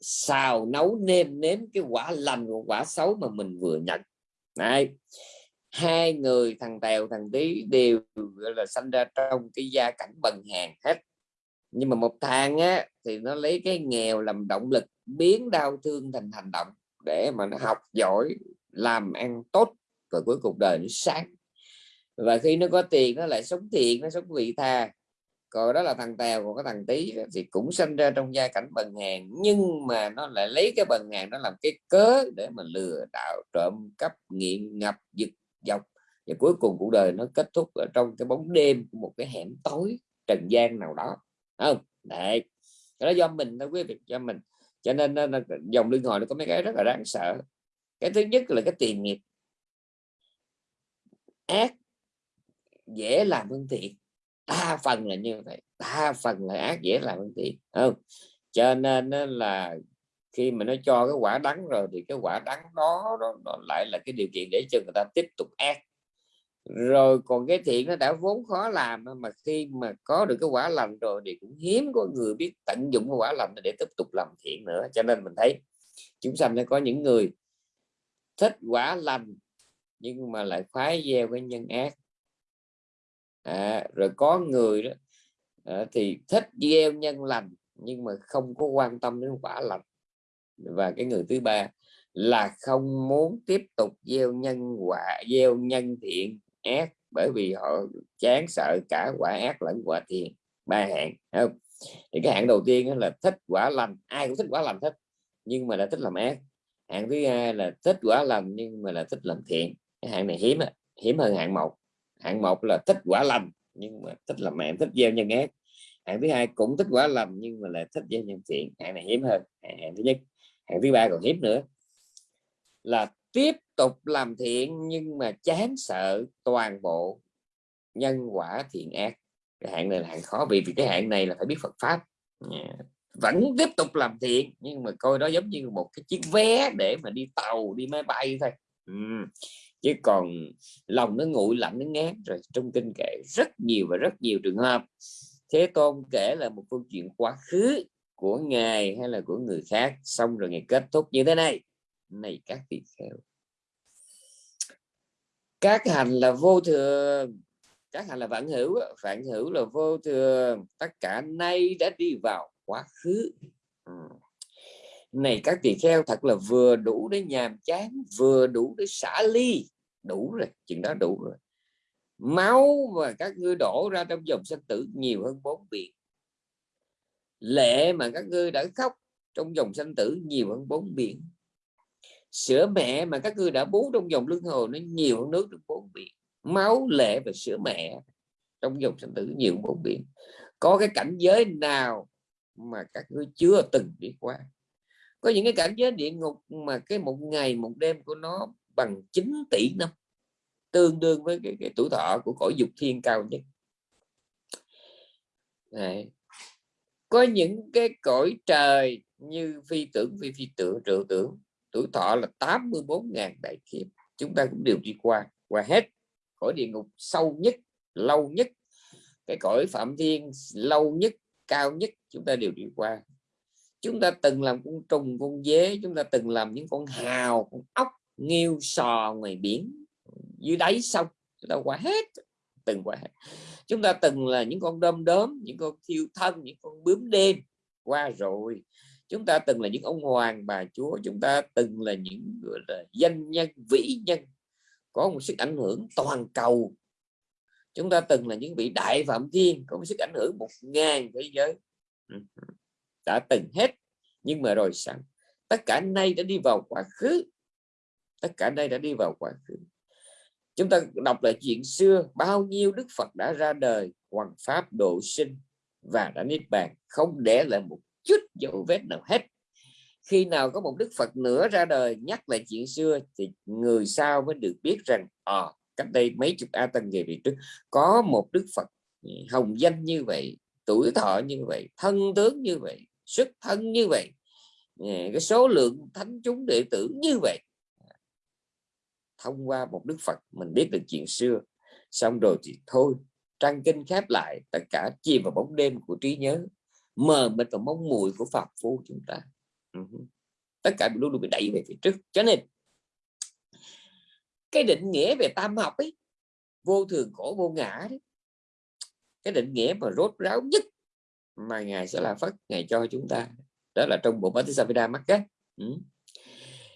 xào nấu nêm nếm cái quả lành của quả xấu mà mình vừa nhận. Này hai người, thằng tèo, thằng tí đều là, sanh ra trong cái gia cảnh bần hàng hết. Nhưng mà một thằng á, thì nó lấy cái nghèo làm động lực, biến đau thương thành hành động để mà nó học giỏi, làm ăn tốt và cuối cuộc đời nó sáng. Và khi nó có tiền, nó lại sống thiện, nó sống vị tha. Còn đó là thằng tèo, còn có thằng tí thì cũng sinh ra trong gia cảnh bần hàng nhưng mà nó lại lấy cái bần hàng đó làm cái cớ để mà lừa đảo, trộm cắp, nghiện ngập, giật dọc và cuối cùng cuộc đời nó kết thúc ở trong cái bóng đêm của một cái hẻm tối, trần gian nào đó. Không? Đấy. Đó do mình thôi, quý vị cho mình cho nên nó, dòng lương hồi nó có mấy cái rất là đáng sợ. Cái thứ nhất là cái tiền nghiệp. Ác dễ làm hơn thiện đa phần là như vậy. Đa phần là ác dễ làm hơn thiện không? Cho nên là khi mà nó cho cái quả đắng rồi thì cái quả đắng đó đó, nó lại là cái điều kiện để cho người ta tiếp tục ác rồi còn cái thiện nó đã vốn khó làm mà khi mà có được cái quả lành rồi thì cũng hiếm có người biết tận dụng cái quả lành để tiếp tục làm thiện nữa. Cho nên mình thấy chúng sanh nó có những người thích quả lành nhưng mà lại khoái gieo cái nhân ác. À, rồi có người đó à, thì thích gieo nhân lành nhưng mà không có quan tâm đến quả lành. Và cái người thứ ba là không muốn tiếp tục gieo nhân quả gieo nhân thiện ác bởi vì họ chán sợ cả quả ác lẫn quả thiện. Ba hạng không? Thì cái hạng đầu tiên là thích quả lành. Ai cũng thích quả lành thích, nhưng mà là thích làm ác. Hạng thứ hai là thích quả lành nhưng mà là thích làm thiện. Cái hạng này hiếm hiếm hơn hạng một. Hạng một là thích quả lành nhưng mà thích làm mẹ thích gieo nhân ác. Hạng thứ hai cũng thích quả lành nhưng mà là thích gieo nhân thiện. Hạng này hiếm hơn. Hạng thứ nhất. Hạng thứ ba còn hiếm nữa. Là tiếp tục làm thiện nhưng mà chán sợ toàn bộ nhân quả thiện ác. Cái hạng này là hạng khó vì vì cái hạng này là phải biết Phật pháp. Vẫn tiếp tục làm thiện nhưng mà coi đó giống như một cái chiếc vé để mà đi tàu, đi máy bay thôi. Ừ. chứ còn lòng nó nguội lạnh, nó ngán. Rồi trong kinh kể rất nhiều và rất nhiều trường hợp thế tôn kể là một câu chuyện quá khứ của ngài hay là của người khác. Xong rồi ngày kết thúc như thế này này các vị kheo. Các hành là vô thường, các hành là vạn hữu vạn hữu là vô thường, tất cả nay đã đi vào quá khứ. Ừ. này các tỳ kheo, thật là vừa đủ để nhàm chán, vừa đủ để xả ly. Đủ rồi, chuyện đó đủ rồi. Máu mà các ngươi đổ ra trong dòng sinh tử nhiều hơn bốn biển. Lệ mà các ngươi đã khóc trong dòng sinh tử nhiều hơn bốn biển sữa mẹ mà các ngươi đã bú trong dòng luân hồi nó nhiều hơn nước trong bốn biển. Máu lệ và sữa mẹ trong dòng sinh tử nhiều hơn bốn biển. Có cái cảnh giới nào mà các ngươi chưa từng đi qua? Có những cái cảnh giới địa ngục mà cái một ngày một đêm của nó bằng 9 tỷ năm tương đương với cái, cái tuổi thọ của cõi dục thiên cao nhất. Đấy. có những cái cõi trời như phi tưởng phi phi tưởng trừu tưởng tuổi thọ là 84.000 đại kiếp. Chúng ta cũng đều đi qua qua hết cõi địa ngục sâu nhất, lâu nhất, cái cõi phạm thiên lâu nhất, cao nhất, chúng ta đều đi qua. Chúng ta từng làm con trùng, con dế, chúng ta từng làm những con hào, con ốc, nghêu, sò ngoài biển, dưới đáy sông, chúng ta qua hết, từng qua hết. Chúng ta từng là những con đom đóm, những con thiêu thân, những con bướm đêm, qua rồi chúng ta từng là những ông hoàng bà chúa, chúng ta từng là những gọi là danh nhân, vĩ nhân, có một sức ảnh hưởng toàn cầu. Chúng ta từng là những vị đại phạm thiên, có một sức ảnh hưởng một ngàn thế giới. Ừ, ừ, đã từng hết. Nhưng mà rồi sẵn tất cả nay đã đi vào quá khứ. Tất cả đây đã đi vào quá khứ. Chúng ta đọc lại chuyện xưa, bao nhiêu đức phật đã ra đời hoàng pháp độ sinh và đã niết bàn, không để lại một chút dấu vết nào hết. Khi nào có một đức phật nữa ra đời nhắc lại chuyện xưa thì người sau mới được biết rằng à, cách đây mấy chục a tăng về về trước có một đức phật hồng danh như vậy tuổi thọ như vậy thân tướng như vậy xuất thân như vậy à, cái số lượng thánh chúng đệ tử như vậy. Thông qua một đức phật mình biết được chuyện xưa. Xong rồi thì thôi trang kinh khép lại tất cả chìm vào bóng đêm của trí nhớ mờ mịt và mong mùi của phạm phu chúng ta. Ừ Tất cả luôn luôn bị đẩy về phía trước. Cho nên, cái định nghĩa về tam học ấy, vô thường khổ vô ngã đấy, cái định nghĩa mà rốt ráo nhất mà ngài sẽ là phất ngài cho chúng ta, đó là trong bộ Bát Patisavida mắc cái ừ.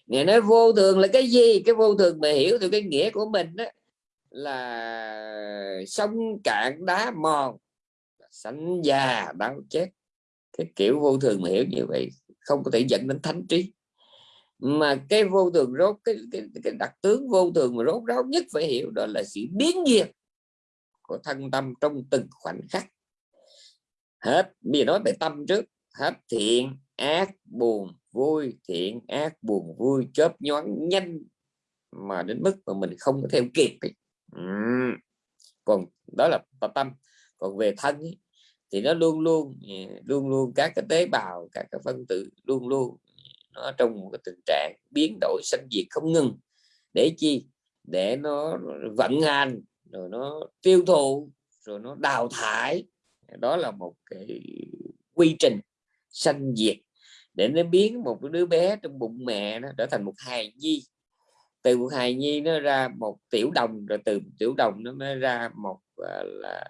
ngài nói vô thường là cái gì? Cái vô thường mà hiểu từ cái nghĩa của mình đó là sông cạn đá mòn xanh già đau chết cái kiểu vô thường mà hiểu như vậy không có thể dẫn đến thánh trí. Mà cái vô thường rốt cái, cái, cái đặc tướng vô thường mà rốt ráo nhất phải hiểu đó là sự biến diệt của thân tâm trong từng khoảnh khắc. Hết bây giờ nói về tâm trước. Hết thiện ác buồn vui. Thiện ác buồn vui chớp nhoáng nhanh mà đến mức mà mình không có theo kịp ấy. còn đó là tâm. Còn về thân ấy, thì nó luôn luôn ừ, luôn luôn các cái tế bào, các cái phân tử luôn luôn ừ, nó trong một cái tình trạng biến đổi sinh diệt không ngừng. Để chi? Để nó vận hành, rồi nó tiêu thụ, rồi nó đào thải. Đó là một cái quy trình sanh diệt. Để nó biến một cái đứa bé trong bụng mẹ nó trở thành một hài nhi. Từ một hài nhi nó ra một tiểu đồng, rồi từ tiểu đồng nó mới ra một à, là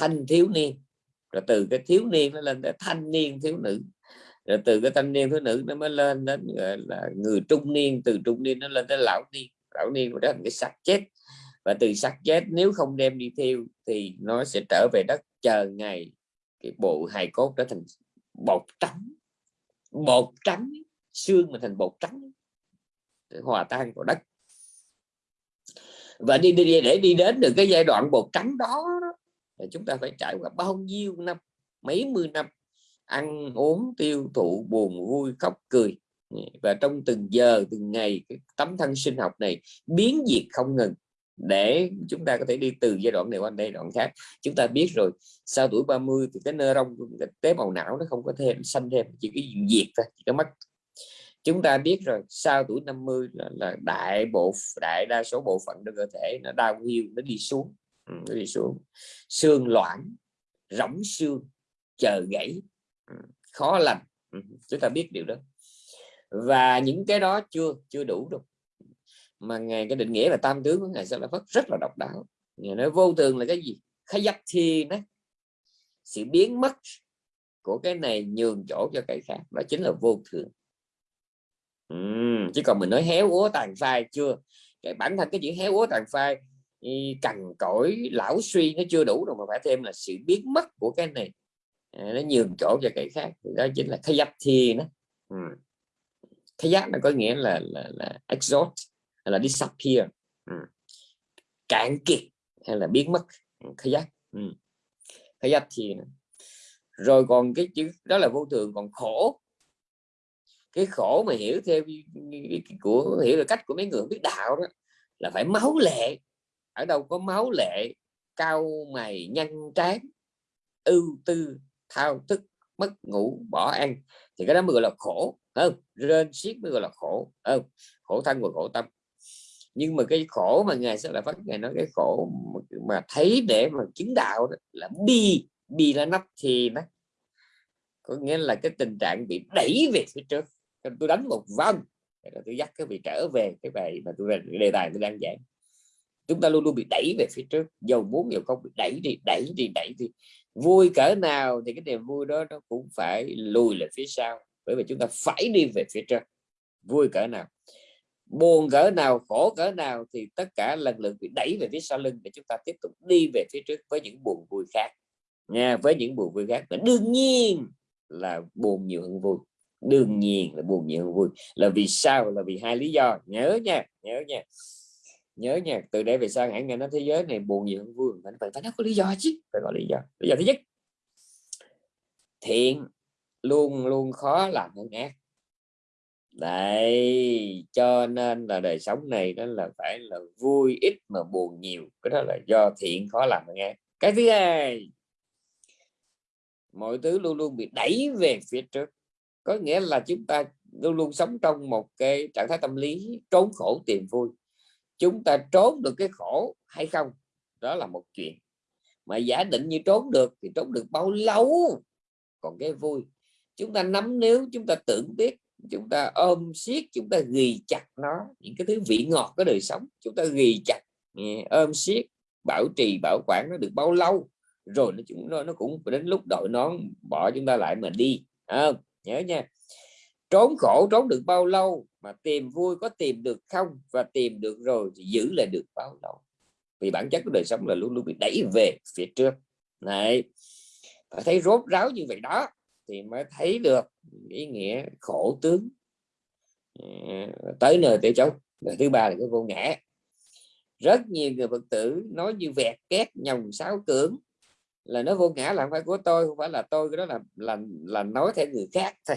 thanh thiếu niên. Rồi từ cái thiếu niên nó lên tới thanh niên thiếu nữ. Rồi từ cái thanh niên thiếu nữ nó mới lên đến gọi là người trung niên từ trung niên nó lên tới lão niên. Lão niên đó là cái xác chết. Và từ xác chết nếu không đem đi thiêu thì nó sẽ trở về đất chờ ngày cái bộ hài cốt trở thành bột trắng. Bột trắng xương mà thành bột trắng. Hòa tan vào đất. Và đi, đi để đi đến được cái giai đoạn bột trắng đó thì chúng ta phải trải qua bao nhiêu năm mấy mươi năm ăn uống tiêu thụ buồn vui khóc cười. Và trong từng giờ từng ngày cái tấm thân sinh học này biến diệt không ngừng. Để chúng ta có thể đi từ giai đoạn này qua giai đoạn khác. Chúng ta biết rồi sau tuổi 30 thì cái nơ rong cái tế bào não nó không có thêm xanh thêm chỉ cái diệt thôi chỉ có mất. Chúng ta biết rồi sau tuổi 50 là, là đại bộ đại đa số bộ phận trong cơ thể nó đau hiu nó đi xuống. Ừ, nó đi xuống. Xương loãng rỗng xương chờ gãy. Ừ, khó lành. Ừ, chúng ta biết điều đó. Và những cái đó chưa chưa đủ đâu. Mà ngài cái định nghĩa là tam tướng của ngài sẽ là phất rất là độc đáo. Ngài nói vô thường là cái gì? Khai dắt thi đấy sự biến mất của cái này nhường chỗ cho cái khác. Đó chính là vô thường. Uhm, chứ còn mình nói héo úa tàn phai chưa? Cái bản thân cái chữ héo úa tàn phai cằn cỗi lão suy nó chưa đủ đâu mà phải thêm là sự biến mất của cái này. À, nó nhường chỗ cho cái khác thì đó chính là khai dắt thi đó. Ừ. Khai dắt nó có nghĩa là là, là exhaust hay là disappear. Ừ. cạn kiệt hay là biến mất. Ừ, khai giáp. Ừ. khai giác thì rồi còn cái chữ đó là vô thường còn khổ. Cái khổ mà hiểu theo của hiểu được cách của mấy người biết đạo đó là phải máu lệ ở đâu có máu lệ cao mày nhăn trán ưu tư, thao thức, mất ngủ, bỏ ăn. Thì cái đó mới gọi là khổ không? Rên xiết mới gọi là khổ không? Khổ thân và khổ tâm. Nhưng mà cái khổ mà ngài sẽ là phát ngài nói cái khổ mà thấy để mà chứng đạo đó là bi bi là nắp thì nó có nghĩa là cái tình trạng bị đẩy về phía trước. Tôi đánh một vòng tôi dắt cái vị trở về cái bài mà tôi đề tài tôi đang giảng chúng ta luôn luôn bị đẩy về phía trước. Dầu muốn giàu không, bị đẩy đi đẩy đi đẩy đi. Vui cỡ nào thì cái niềm vui đó nó cũng phải lùi lại phía sau. Bởi vì chúng ta phải đi về phía trước vui cỡ nào. Buồn cỡ nào, khổ cỡ nào thì tất cả lần lượt bị đẩy về phía sau lưng để chúng ta tiếp tục đi về phía trước với những buồn vui khác. Nha, với những buồn vui khác. Và đương nhiên là buồn nhiều hơn vui. Đương nhiên là buồn nhiều hơn vui. Là vì sao? Là vì hai lý do. Nhớ nha nhớ nha nhớ nha, từ đây về sau hãy nghe nói thế giới này buồn nhiều hơn vui phải phải nó có lý do chứ. Phải có lý do. Lý do thứ nhất, thiện luôn luôn khó làm hơn ác. Đấy, cho nên là đời sống này đó là phải là vui ít mà buồn nhiều. Cái đó là do thiện khó làm hơn ác. Cái thứ hai, mọi thứ luôn luôn bị đẩy về phía trước. Có nghĩa là chúng ta luôn luôn sống trong một cái trạng thái tâm lý trốn khổ tìm vui chúng ta trốn được cái khổ hay không? Đó là một chuyện. Mà giả định như trốn được thì trốn được bao lâu? Còn cái vui chúng ta nắm nếu chúng ta tưởng biết chúng ta ôm siết chúng ta ghi chặt nó những cái thứ vị ngọt của đời sống chúng ta ghi chặt ôm siết bảo trì bảo quản nó được bao lâu? Rồi nó chúng nó nó cũng đến lúc đội nón bỏ chúng ta lại mà đi à, nhớ nha. Trốn khổ trốn được bao lâu? Mà tìm vui có tìm được không và tìm được rồi thì giữ lại được bao lâu? Vì bản chất của đời sống là luôn luôn bị đẩy về phía trước. Này phải thấy rốt ráo như vậy đó thì mới thấy được ý nghĩa khổ tướng. Ờ, tới nơi tới chốn. Và thứ ba là cái vô ngã. Rất nhiều người phật tử nói như vẹt két nhồng sáo cưỡng là nó vô ngã là không phải của tôi, không phải là tôi, cái đó là là là nói theo người khác thôi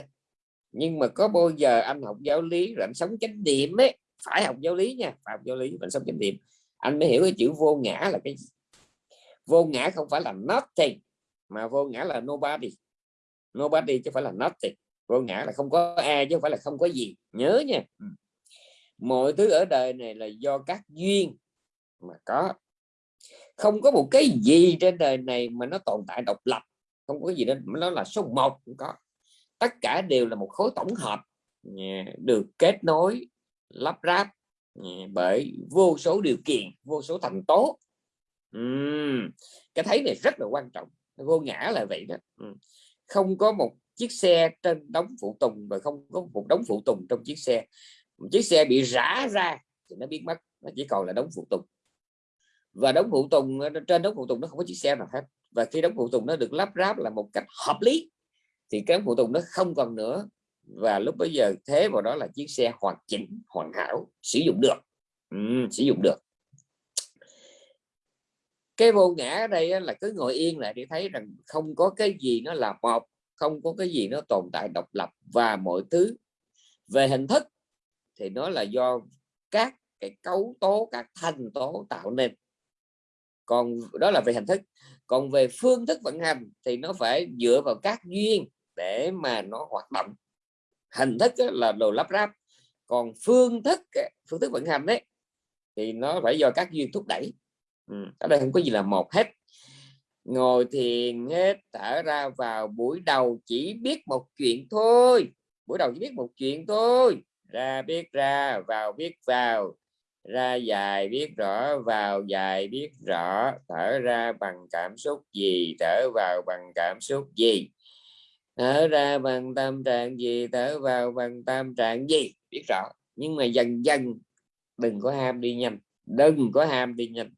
nhưng mà có bao giờ anh học giáo lý rồi anh sống chánh niệm ấy, phải học giáo lý nha, phải học giáo lý mình sống chánh niệm. Anh mới hiểu cái chữ vô ngã là cái vô ngã không phải là nothing, mà vô ngã là nobody. Nobody chứ phải là nothing. Vô ngã là không có ai chứ không phải là không có gì. Nhớ nha. Ừ. Mọi thứ ở đời này là do các duyên mà có. Không có một cái gì trên đời này mà nó tồn tại độc lập. Không có gì nên nó là số một cũng có tất cả đều là một khối tổng hợp được kết nối lắp ráp bởi vô số điều kiện vô số thành tố. Uhm, cái thấy này rất là quan trọng vô ngã là vậy đó. Không có một chiếc xe trên đống phụ tùng và không có một đống phụ tùng trong chiếc xe. Một chiếc xe bị rã ra thì nó biến mất nó chỉ còn là đống phụ tùng. Và đống phụ tùng trên đống phụ tùng nó không có chiếc xe nào hết. Và khi đống phụ tùng nó được lắp ráp là một cách hợp lý thì cái phụ tùng nó không còn nữa. Và lúc bây giờ thế vào đó là chiếc xe hoàn chỉnh hoàn hảo sử dụng được. Ừ, sử dụng được. Cái vô ngã ở đây là cứ ngồi yên lại để thấy rằng không có cái gì nó là một không có cái gì nó tồn tại độc lập và mọi thứ. Về hình thức thì nó là do các cái cấu tố các thành tố tạo nên. Còn đó là về hình thức còn về phương thức vận hành thì nó phải dựa vào các duyên để mà nó hoạt động. Hình thức là đồ lắp ráp. Còn phương thức phương thức vận hành đấy thì nó phải do các duyên thúc đẩy. Ừ, ở đây không có gì là một hết. Ngồi thiền hết thở ra vào buổi đầu chỉ biết một chuyện thôi. Buổi đầu chỉ biết một chuyện thôi. Ra biết ra vào biết vào ra dài biết rõ vào dài biết rõ thở ra bằng cảm xúc gì thở vào bằng cảm xúc gì? Thở ra bằng tâm trạng gì thở vào bằng tâm trạng gì? Biết rõ nhưng mà dần dần đừng có ham đi nhanh đừng có ham đi nhanh.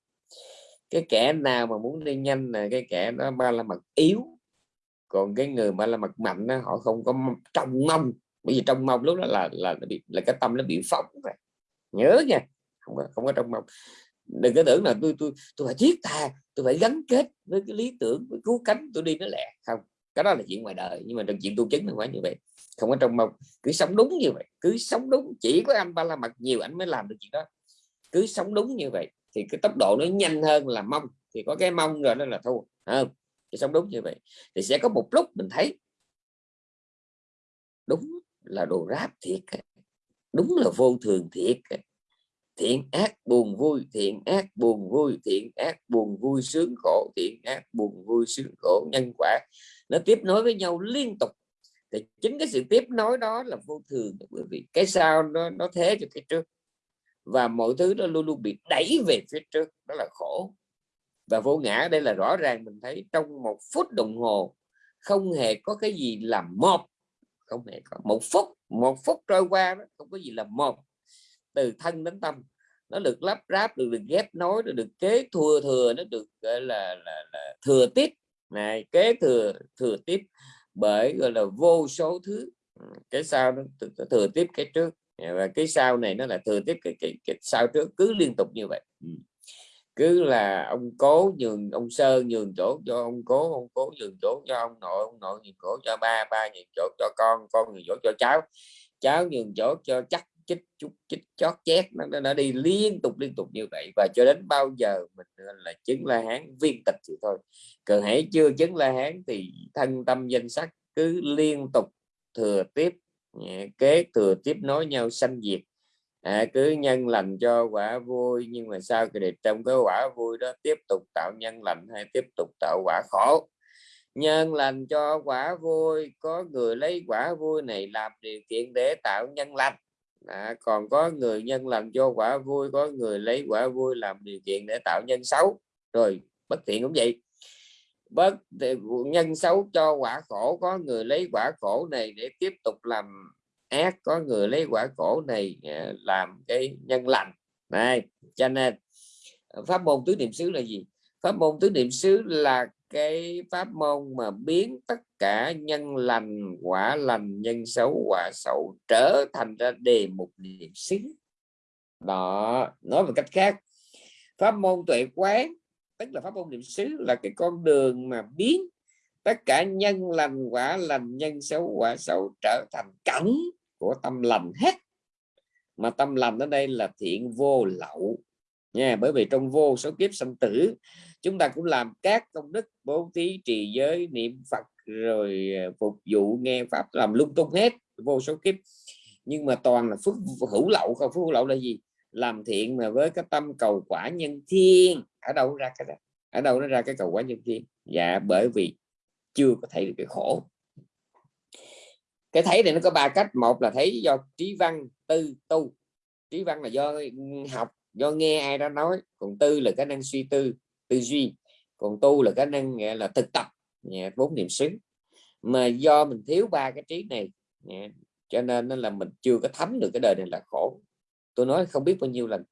Cái kẻ nào mà muốn đi nhanh là cái kẻ đó ba la mật yếu. Còn cái người ba la mật mạnh đó, họ không có trong mong. Bởi vì trong mong lúc đó là là là, bị, là cái tâm nó bị phóng rồi nhớ nha không có, không có trong mong. Đừng có tưởng là tôi tôi tôi phải thiết tha tôi phải gắn kết với cái lý tưởng với cứu cánh tôi đi nó lẹ. Không cái đó là chuyện ngoài đời nhưng mà trong chuyện tu chứng là phải như vậy. Không có trong mong. Cứ sống đúng như vậy cứ sống đúng. Chỉ có anh ba la mật nhiều anh mới làm được chuyện đó. Cứ sống đúng như vậy thì cái tốc độ nó nhanh hơn là mong. Thì có cái mong rồi nó là thua. Không thì sống đúng như vậy. Thì sẽ có một lúc mình thấy đúng là đồ ráp thiệt đúng là vô thường thiệt thiện ác buồn vui. Thiện ác buồn vui. Thiện ác buồn vui sướng khổ. Thiện ác buồn vui sướng khổ nhân quả. Nó tiếp nối với nhau liên tục. Thì chính cái sự tiếp nối đó là vô thường. Bởi vì cái sau nó nó thế cho cái trước. Và mọi thứ nó luôn luôn bị đẩy về phía trước. Đó là khổ. Và vô ngã đây là rõ ràng mình thấy trong một phút đồng hồ không hề có cái gì là một. Không hề có. Một phút một phút trôi qua đó, không có gì là một từ thân đến tâm. Nó được lắp ráp được được ghép nối được được kế thừa thừa nó được gọi là, là, là thừa tiếp. Này kế thừa thừa tiếp bởi gọi là vô số thứ. Cái sau nó thừa tiếp cái trước. Và cái sau này nó là thừa tiếp cái, cái, cái sau trước cứ liên tục như vậy. Ừ. Cứ là ông cố nhường ông sơ nhường chỗ cho ông cố ông cố nhường chỗ cho ông nội ông nội nhường chỗ cho ba ba nhường chỗ cho con con nhường chỗ cho cháu. Cháu nhường chỗ cho chắc chích chút chích chót chét nó đã đi liên tục liên tục như vậy. Và cho đến bao giờ mình là chứng la hán viên tịch thì thôi. Cần hãy chưa chứng la hán thì thân tâm danh sắc cứ liên tục thừa tiếp kế thừa tiếp nối nhau sanh diệt. À, cứ nhân lành cho quả vui nhưng mà sao cái trong cái quả vui đó tiếp tục tạo nhân lành hay tiếp tục tạo quả khổ? Nhân lành cho quả vui có người lấy quả vui này làm điều kiện để tạo nhân lành à, còn có người nhân làm cho quả vui có người lấy quả vui làm điều kiện để tạo nhân xấu. Rồi bất thiện cũng vậy. Bất nhân xấu cho quả khổ có người lấy quả khổ này để tiếp tục làm ác có người lấy quả khổ này à, làm cái nhân lành. Này cho nên pháp môn tứ niệm xứ là gì? Pháp môn tứ niệm xứ là cái pháp môn mà biến tất cả nhân lành, quả lành, nhân xấu, quả xấu trở thành ra đề mục niệm xứ đó, nói một cách khác, pháp môn tuệ quán, tức là pháp môn niệm xứ là cái con đường mà biến tất cả nhân lành, quả lành, nhân xấu, quả xấu trở thành cảnh của tâm lành hết. Mà tâm lành ở đây là thiện vô lậu nha, bởi vì trong vô số kiếp sanh tử chúng ta cũng làm các công đức bố thí trì giới niệm phật rồi ờ, phục vụ nghe pháp, làm lung tung hết, vô số kiếp. Nhưng mà toàn là phước hữu lậu không? Phước hữu lậu là gì? Làm thiện mà với cái tâm cầu quả nhân thiên. Ở đâu ra cái đó? Ở đâu nó ra cái cầu quả nhân thiên? Dạ bởi vì chưa có thấy được cái khổ. Cái thấy này nó có ba cách. Một là thấy do trí văn, tư, tu. Trí văn là do học, do nghe ai đó nói. Còn tư là cái năng suy tư tư duy, còn tu là khả năng, nghĩa là thực tập bốn niệm xứ. Mà do mình thiếu ba cái trí này cho nên là mình chưa có thấm được cái đời này là khổ. Tôi nói không biết bao nhiêu lần.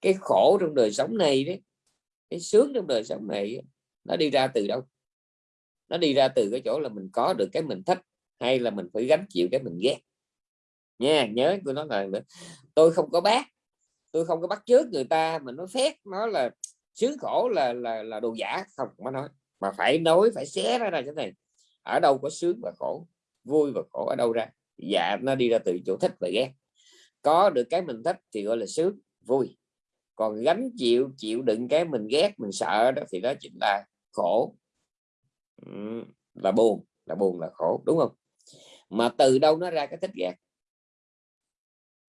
Cái khổ trong đời sống này đấy, cái sướng trong đời sống này nó đi ra từ đâu? Nó đi ra từ cái chỗ là mình có được cái mình thích, hay là mình phải gánh chịu cái mình ghét? Nha, nhớ tôi nói là tôi không có bác, tôi không có bắt trước người ta mà nó phép nó là sướng khổ là là là đồ giả. Không mà nói. Mà phải nói, phải xé ra ra cái này. Ở đâu có sướng và khổ, vui và khổ ở đâu ra? Dạ nó đi ra từ chỗ thích và ghét. Có được cái mình thích thì gọi là sướng, vui. Còn gánh chịu chịu đựng cái mình ghét, mình sợ đó thì đó chính là khổ. Là buồn là buồn là khổ, đúng không? Mà từ đâu nó ra cái thích ghét?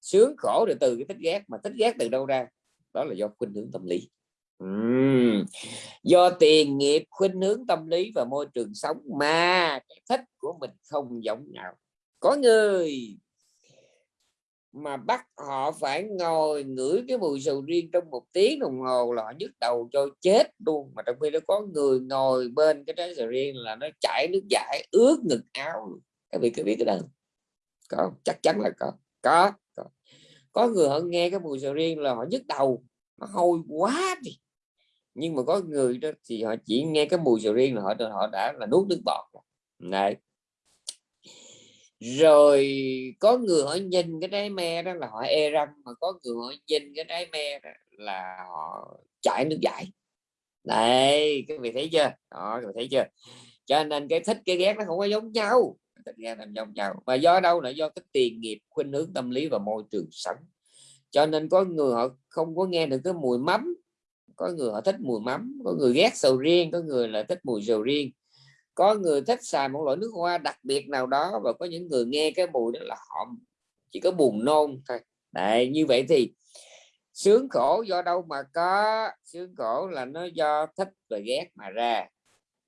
Sướng khổ được từ cái thích ghét, mà thích ghét từ đâu ra? Đó là do khuynh hướng tâm lý uhm. do tiền nghiệp khuynh hướng tâm lý và môi trường sống mà cái thích của mình không giống nhau. Có người mà bắt họ phải ngồi ngửi cái mùi sầu riêng trong một tiếng đồng hồ là họ nhức đầu cho chết luôn. Mà trong khi đó có người ngồi bên cái trái sầu riêng là nó chảy nước giải ướt ngực áo các vị có biết cái đó có chắc chắn là có. Có có, có người họ nghe cái mùi sầu riêng là họ nhức đầu nó hôi quá đi nhưng mà có người đó thì họ chỉ nghe cái mùi sầu riêng là họ họ đã là nuốt nước bọt này rồi có người họ nhìn cái trái me đó là họ e răng, mà có người họ nhìn cái trái me đó là họ chảy nước giải này các vị thấy chưa? Đó, các vị thấy chưa? Cho nên cái thích cái ghét nó không có giống nhau. Thích ghét làm giống nhau. Và do đâu là do cái tiền nghiệp, khuynh hướng tâm lý và môi trường sống. Cho nên có người họ không có nghe được cái mùi mắm có người họ thích mùi mắm có người ghét sầu riêng có người là thích mùi sầu riêng. Có người thích xài một loại nước hoa đặc biệt nào đó và có những người nghe cái mùi đó là họ chỉ có buồn nôn thôi. Đấy, như vậy thì sướng khổ do đâu mà có sướng khổ là nó do thích và ghét mà ra.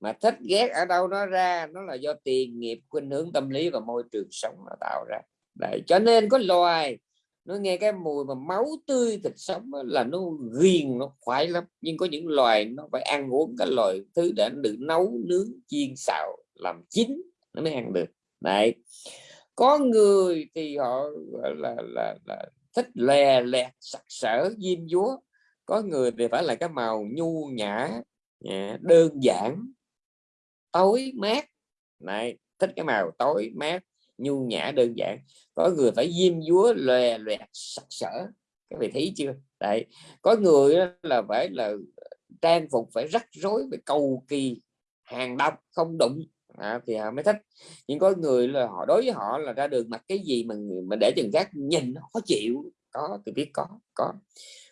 Mà thích ghét ở đâu nó ra nó là do tiền nghiệp khuynh hướng tâm lý và môi trường sống nó tạo ra. Đấy, cho nên có loài nó nghe cái mùi mà máu tươi thịt sống là nó ghiền nó khoái lắm. Nhưng có những loài nó phải ăn uống cái loài thứ để được nấu nướng chiên xào làm chín nó mới ăn được. Này có người thì họ là là, là thích lè lẹt sặc sỡ diêm dúa. Có người thì phải là cái màu nhu nhã đơn giản tối mát. Này thích cái màu tối mát nhu nhã đơn giản. Có người phải diêm dúa lòe loẹt sặc sỡ. Các vị thấy chưa? Đấy. Có người là phải là trang phục phải rắc rối phải cầu kỳ hàng độc không đụng. À, thì họ mới thích. Nhưng có người là họ đối với họ là ra đường mặc cái gì mà mà để chừng khác nhìn nó khó chịu. Có tôi biết có có.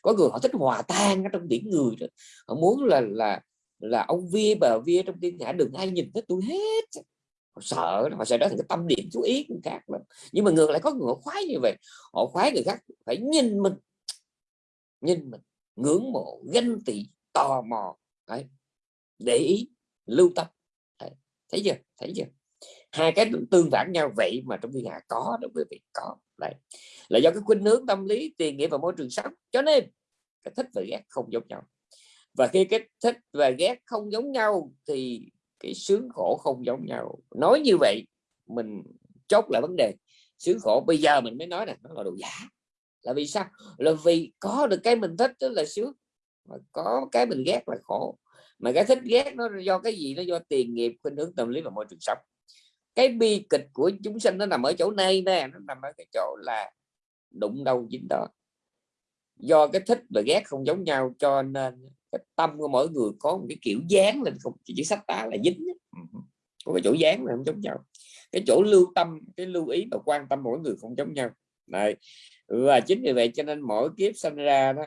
Có người họ thích hòa tan ở trong biển người đó. họ muốn là là là ông vía bà vía trong thiên hạ đừng ai nhìn thấy tôi hết họ sợ họ sẽ đó thành cái tâm điểm chú ý của khác lắm nhưng mà ngược lại có người họ khoái như vậy, họ khoái người khác phải nhìn mình nhìn mình, ngưỡng mộ, ganh tị, tò mò, Đấy. để ý, lưu tâm Đấy. thấy chưa thấy chưa hai cái tương phản nhau vậy mà trong thiên hạ có đó, quý vị, có Đấy. là do cái khuynh hướng tâm lý, tiền nghĩa và môi trường sống cho nên, cái thích và ghét không giống nhau và khi cái thích và ghét không giống nhau thì cái sướng khổ không giống nhau. Nói như vậy, mình chốt lại vấn đề. Sướng khổ bây giờ mình mới nói là nó là đồ giả. Là vì sao? Là vì có được cái mình thích đó là sướng. Mà có cái mình ghét là khổ. Mà cái thích ghét nó do cái gì? Nó do tiền nghiệp, khuynh hướng tâm lý và môi trường sống. Cái bi kịch của chúng sinh nó nằm ở chỗ này nè, nó nằm ở cái chỗ là đụng đâu dính đó. Do cái thích và ghét không giống nhau cho nên cái tâm của mỗi người có một cái kiểu dáng lên không? Chỉ sách tá là dính có cái chỗ dáng là không giống nhau. Cái chỗ lưu tâm cái lưu ý và quan tâm mỗi người không giống nhau. Này và chính vì vậy cho nên mỗi kiếp sinh ra đó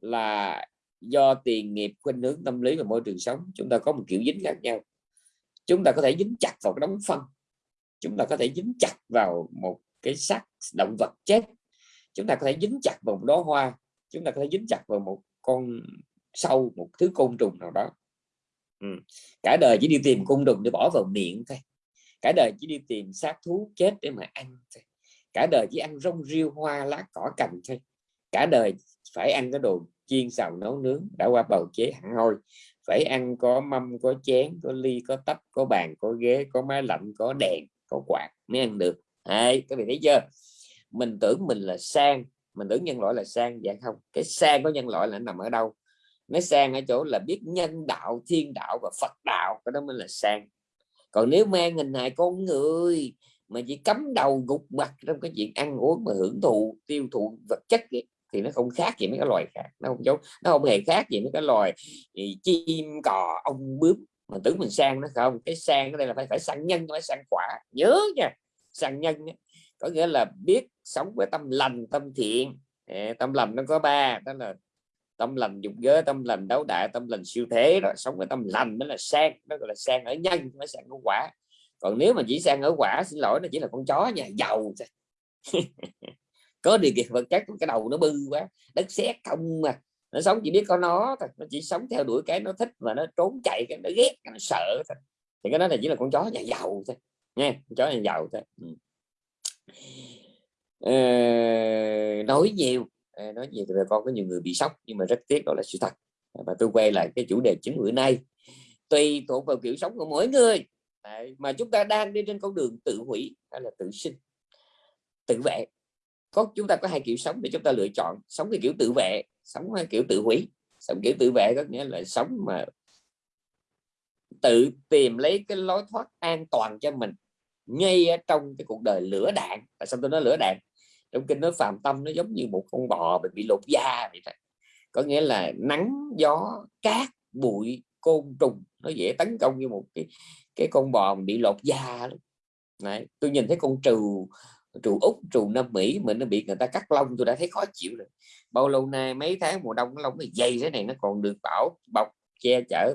là do tiền nghiệp khuynh hướng tâm lý và môi trường sống chúng ta có một kiểu dính khác nhau. Chúng ta có thể dính chặt vào cái đống phân. Chúng ta có thể dính chặt vào một cái xác động vật chết. Chúng ta có thể dính chặt vào một đóa hoa. Chúng ta có thể dính chặt vào một con sâu một thứ côn trùng nào đó. Ừ. cả đời chỉ đi tìm côn trùng để bỏ vào miệng thôi. Cả đời chỉ đi tìm xác thú chết để mà ăn thôi. Cả đời chỉ ăn rong riêu hoa lá cỏ cành thôi. Cả đời phải ăn cái đồ chiên xào nấu nướng đã qua bào chế hẳn hoi. Phải ăn có mâm có chén có ly có tách có bàn có ghế có máy lạnh có đèn có quạt mới ăn được. Đấy, các vị thấy chưa? Mình tưởng mình là sang mình tưởng nhân loại là sang. Dạ không cái sang của nhân loại là nằm ở đâu nó sang ở chỗ là biết nhân đạo thiên đạo và phật đạo cái đó mới là sang. Còn nếu mang hình hài con người mà chỉ cấm đầu gục mặt trong cái chuyện ăn uống mà hưởng thụ tiêu thụ vật chất ấy, thì nó không khác gì mấy cái loài khác nó không giống nó không hề khác gì mấy cái loài ừ, chim cò ong bướm. Mà tưởng mình sang nó không cái sang ở đây là phải phải sang nhân phải sang quả. Nhớ nha sang nhân có nghĩa là biết sống với tâm lành tâm thiện. Tâm lành nó có ba đó là tâm lành dục giới tâm lành đấu đại tâm lành siêu thế đó sống cái tâm lành mới là sang nó gọi là sang ở nhân mới sang ở quả. Còn nếu mà chỉ sang ở quả xin lỗi nó chỉ là con chó nhà giàu có điều kiện vật chất cái đầu nó bư quá đất sét không mà nó sống chỉ biết có nó thôi nó chỉ sống theo đuổi cái nó thích và nó trốn chạy cái nó ghét cái nó sợ thôi. Thì cái đó là chỉ là con chó nhà giàu thôi nha con chó nhà giàu thôi. Ừ. ờ, nói nhiều nói nhiều thì con có nhiều người bị sốc nhưng mà rất tiếc đó là sự thật. À, và tôi quay lại cái chủ đề chính bữa nay. Tùy thuộc vào kiểu sống của mỗi người. Đấy, mà chúng ta đang đi trên con đường tự hủy hay là tự sinh tự vệ. Có chúng ta có hai kiểu sống để chúng ta lựa chọn. Sống cái kiểu tự vệ sống kiểu tự hủy. Sống kiểu tự vệ có nghĩa là sống mà tự tìm lấy cái lối thoát an toàn cho mình ngay trong cái cuộc đời lửa đạn. Tại sao tôi nói lửa đạn? Trong kinh nói phạm tâm nó giống như một con bò bị, bị lột da vậy thôi có nghĩa là nắng gió cát bụi côn trùng nó dễ tấn công như một cái cái con bò bị lột da Đấy, tôi nhìn thấy con trù trù úc trù nam mỹ mình nó bị người ta cắt lông tôi đã thấy khó chịu rồi bao lâu nay mấy tháng mùa đông lông nó dày thế này nó còn được bảo bọc che chở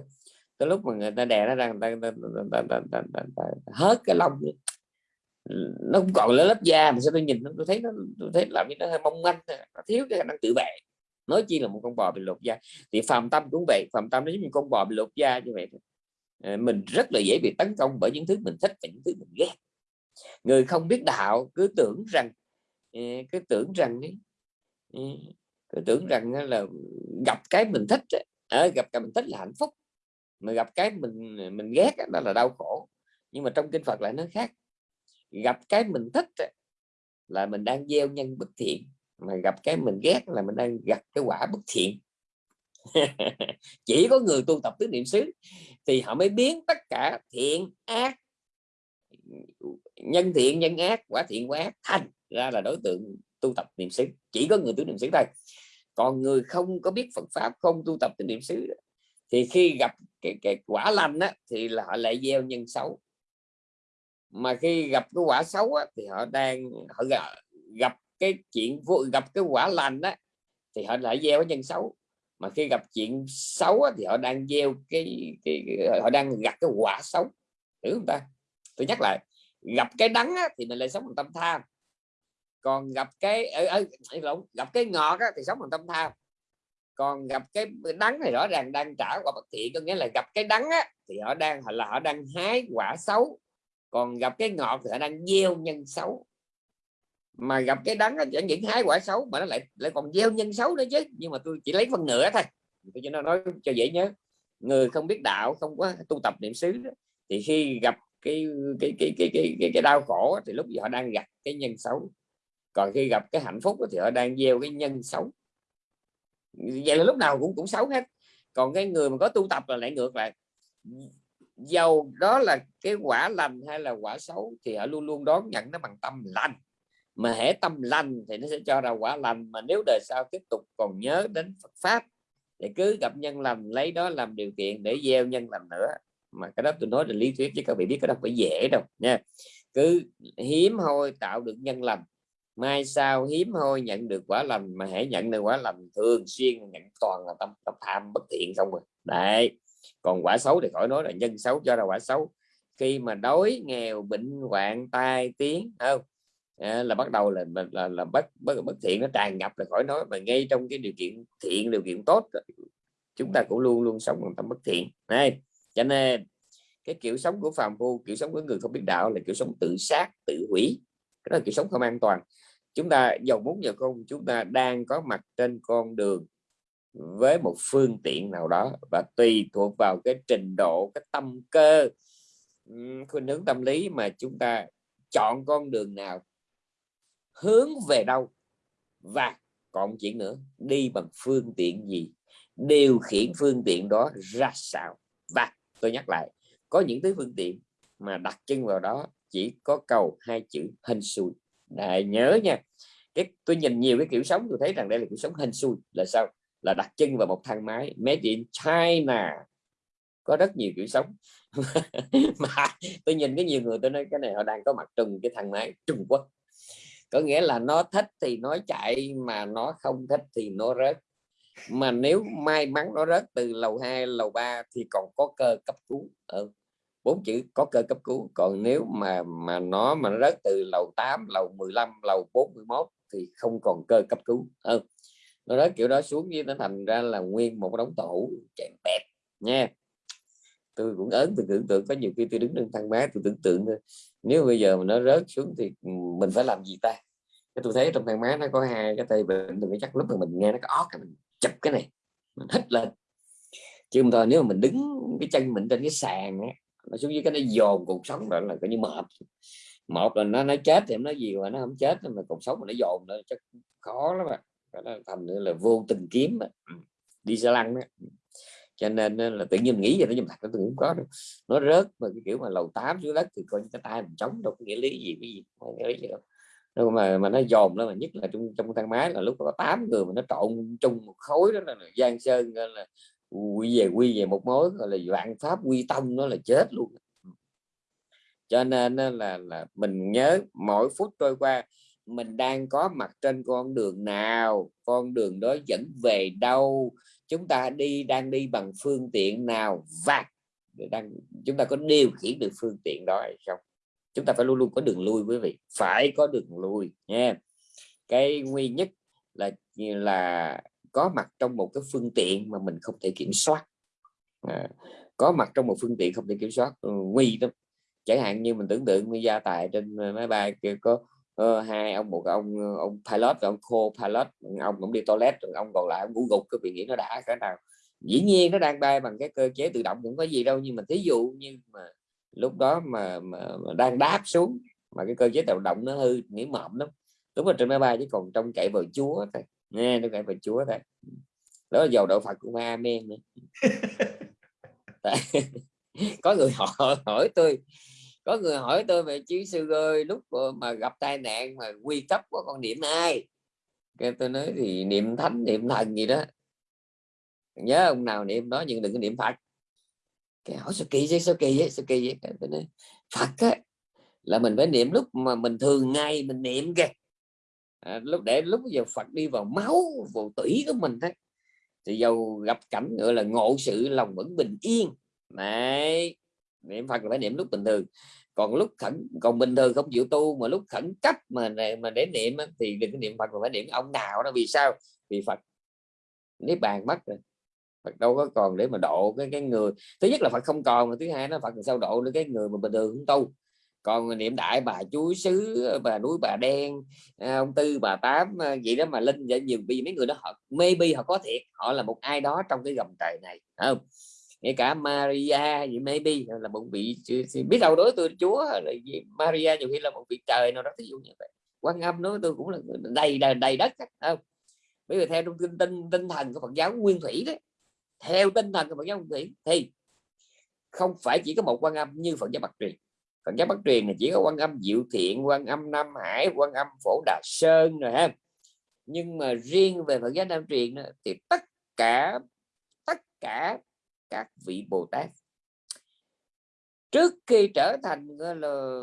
tới lúc mà người ta đè nó ra người ta, người ta, người ta, người ta, người ta, cái lông nó cũng còn là lớp da mà sao tôi nhìn tôi thấy nó, tôi thấy làm như nó hơi mong manh à. nó thiếu cái khả năng tự vệ. Nói chi là một con bò bị lột da. Thì phàm tâm cũng vậy, phàm tâm nó giống như con bò bị lột da như vậy ờ, mình rất là dễ bị tấn công bởi những thứ mình thích và những thứ mình ghét. Người không biết đạo cứ tưởng rằng ờ, cứ tưởng rằng ờ, cứ tưởng rằng là gặp cái mình thích gặp cái mình thích là hạnh phúc. Mà gặp cái mình mình ghét đó là đau khổ. Nhưng mà trong kinh Phật lại nó khác gặp cái mình thích là mình đang gieo nhân bất thiện mà gặp cái mình ghét là mình đang gặp cái quả bất thiện. Chỉ có người tu tập tứ niệm xứ thì họ mới biến tất cả thiện ác nhân thiện nhân ác quả thiện quả ác thành ra là đối tượng tu tập niệm xứ. Chỉ có người tứ niệm xứ thôi. Còn người không có biết Phật pháp không tu tập tứ niệm xứ thì khi gặp cái, cái quả lành á, thì là họ lại gieo nhân xấu mà khi gặp cái quả xấu á, thì họ đang họ gặp cái chuyện gặp cái quả lành á thì họ lại gieo cái nhân xấu. Mà khi gặp chuyện xấu á, thì họ đang gieo cái, cái, cái họ đang gặp cái quả xấu. Hiểu không ta? Tôi nhắc lại gặp cái đắng á, thì mình lại sống bằng tâm tham. Còn gặp cái ừ, ừ, ở, ở, gặp cái ngọt á, thì sống bằng tâm tham. Còn gặp cái đắng thì rõ ràng đang trả quả bất thiện có nghĩa là gặp cái đắng á, thì họ đang là họ đang hái quả xấu còn gặp cái ngọt thì họ đang gieo nhân xấu. Mà gặp cái đắng chẳng những hái quả xấu mà nó lại lại còn gieo nhân xấu nữa chứ. Nhưng mà tôi chỉ lấy phần nửa thôi. Tôi cho nó nói cho dễ nhớ. Người không biết đạo không có tu tập niệm xứ đó, thì khi gặp cái cái cái cái cái cái, cái đau khổ thì lúc họ đang gặp cái nhân xấu. Còn khi gặp cái hạnh phúc thì họ đang gieo cái nhân xấu. Vậy là lúc nào cũng cũng xấu hết. Còn cái người mà có tu tập là lại ngược lại dầu đó là cái quả lành hay là quả xấu thì họ luôn luôn đón nhận nó bằng tâm lành. Mà hễ tâm lành thì nó sẽ cho ra quả lành, mà nếu đời sau tiếp tục còn nhớ đến Phật pháp thì cứ gặp nhân lành, lấy đó làm điều kiện để gieo nhân lành nữa. Mà cái đó tôi nói là lý thuyết chứ các vị biết cái đó phải dễ đâu nha. Cứ hiếm hoi tạo được nhân lành, mai sau hiếm hoi nhận được quả lành, mà hãy nhận được quả lành thường xuyên nhận toàn là tâm tâm tham bất thiện không rồi đấy còn quả xấu thì khỏi nói là nhân xấu cho ra quả xấu? Khi mà đói nghèo bệnh hoạn tai tiếng không? À, là bắt đầu là là, là, là bất, bất bất thiện nó tràn ngập là khỏi nói. Mà ngay trong cái điều kiện thiện điều kiện tốt chúng ta cũng luôn luôn sống bằng tâm bất thiện. Này cho nên cái kiểu sống của phàm phu kiểu sống của người không biết đạo là kiểu sống tự sát tự hủy. Cái đó là kiểu sống không an toàn. Chúng ta dầu muốn giờ không chúng ta đang có mặt trên con đường với một phương tiện nào đó. Và tùy thuộc vào cái trình độ, cái tâm cơ khuynh hướng tâm lý mà chúng ta chọn con đường nào, hướng về đâu và còn chuyện nữa, đi bằng phương tiện gì, điều khiển phương tiện đó ra sao. Và tôi nhắc lại, có những thứ phương tiện mà đặt chân vào đó chỉ có cầu hai chữ hên xui. Đại nhớ nha, cái, tôi nhìn nhiều cái kiểu sống, tôi thấy rằng đây là kiểu sống hên xui là sao? Là đặt chân vào một thang máy. Made in China. Có rất nhiều kiểu sống. Mà tôi nhìn cái nhiều người, tôi nói cái này họ đang có mặt trùng cái thang máy Trung Quốc. Có nghĩa là nó thích thì nó chạy, mà nó không thích thì nó rớt. Mà nếu may mắn nó rớt từ lầu 2 lầu 3 thì còn có cơ cấp cứu. Ừ. bốn chữ có cơ cấp cứu. Còn nếu mà mà nó mà nó rớt từ lầu 8 lầu 15 lầu 41 thì không còn cơ cấp cứu. Ừ nó rớt kiểu đó xuống với nó thành ra là nguyên một đống tổ chạy bẹp nha. Tôi cũng ớn, tôi tưởng tượng có nhiều khi tôi đứng trên thang máy, tôi tưởng tượng nếu bây giờ mà nó rớt xuống thì mình phải làm gì ta? Cái tôi thấy trong thang máy nó có hai cái tay bệnh tôi chắc lúc mà mình nghe nó có ót mình chụp cái này, mình hít lên. Chứ không thôi, nếu mà mình đứng cái chân mình trên cái sàn á, nó xuống dưới cái nó dồn cuộc sống rồi là coi như mệt. Một là nó nó chết thì nó gì mà nó không chết, mà cuộc sống mà nó dồn nữa chắc khó lắm à mà nó thành là vô tình kiếm ừ, đi xe lăn đó cho nên là tự nhiên nghĩ về nó nhưng thật nó cũng có đâu. nó rớt mà cái kiểu mà lầu 8 xuống đất thì coi như cái tay mình chống đâu có nghĩa lý gì cái gì không nghĩa lý gì đâu. Đâu mà mà nó dồn đó mà nhất là trong trong thang máy là lúc có 8 người mà nó trộn chung một khối đó là, là giang sơn là quy về quy về một mối gọi là vạn pháp quy tông nó là chết luôn. Cho nên là là mình nhớ mỗi phút trôi qua mình đang có mặt trên con đường nào? Con đường đó dẫn về đâu? Chúng ta đi đang đi bằng phương tiện nào? Vâng. Và đang chúng ta có điều khiển được phương tiện đó hay không? Chúng ta phải luôn luôn có đường lui quý vị. Phải có đường lui nha cái nguy nhất là là có mặt trong một cái phương tiện mà mình không thể kiểm soát. À, có mặt trong một phương tiện không thể kiểm soát. Ừ, nguy lắm. Chẳng hạn như mình tưởng tượng như gia tài trên ờ, máy bay kia có uh, hai ông một ông ông pilot ông co pilot ông cũng đi toilet rồi ông còn lại ông ngủ gục cái vị nghĩ nó đã cái nào. Dĩ nhiên nó đang bay bằng cái cơ chế tự động cũng có gì đâu nhưng mà thí dụ như mà lúc đó mà, mà, mà đang đáp xuống mà cái cơ chế tự động nó hư nghĩ mộng lắm. Lúc mà trên máy bay chỉ còn trong chạy vào chúa thôi nghe nó chạy vào chúa thôi. Đó là dầu đạo phật của ma amen nữa có người họ hỏi tôi có người hỏi tôi về chứ sư ơi lúc ờ, mà gặp tai nạn mà quy cấp có con niệm ai? Cái tôi nói thì niệm thánh niệm thần gì đó. Nhớ ông nào niệm đó nhưng đừng có niệm phật. Cái hỏi sao kỳ vậy sao kỳ vậy sao kỳ vậy? Tôi nói phật á là mình phải niệm lúc mà mình thường ngày mình niệm kìa. À, lúc để lúc giờ Phật đi vào máu vào tủy của mình đấy thì dầu gặp cảnh gọi là ngộ sự lòng vẫn bình yên. Này niệm Phật là phải niệm lúc bình thường. Còn lúc khẩn, còn bình thường không chịu tu, mà lúc khẩn cấp mà mà để niệm thì đừng có niệm Phật mà phải niệm ông nào đó. Vì sao? Vì Phật. Niết bàn mất rồi. Phật đâu có còn để mà độ cái cái người. Thứ nhất là Phật không còn mà thứ hai nó Phật sao độ được cái người mà bình thường không tu. Còn niệm đại bà chuối sứ bà núi bà đen à, ông tư, bà tám à, vậy đó mà linh vậy nhiều, vì mấy người đó họ, maybe họ có thiệt, họ là một ai đó trong cái gầm trời này không? Ngay cả Maria gì maybe là một vị biết đâu đối tôi Chúa là gì? Maria nhiều khi là một vị trời nào đó ví dụ như vậy. Quan âm nói tôi cũng là đầy đầy, đầy đất không? Bây giờ theo trong tinh tinh tinh thần của Phật giáo nguyên thủy đấy theo tinh thần của Phật giáo nguyên thủy thì không phải chỉ có một quan âm như Phật giáo Bắc truyền. Phật giáo Bắc truyền là chỉ có quan âm Diệu Thiện quan âm Nam Hải quan âm Phổ Đà Sơn rồi ha nhưng mà riêng về Phật giáo Nam truyền thì tất cả tất cả các vị Bồ Tát. Trước khi trở thành gọi là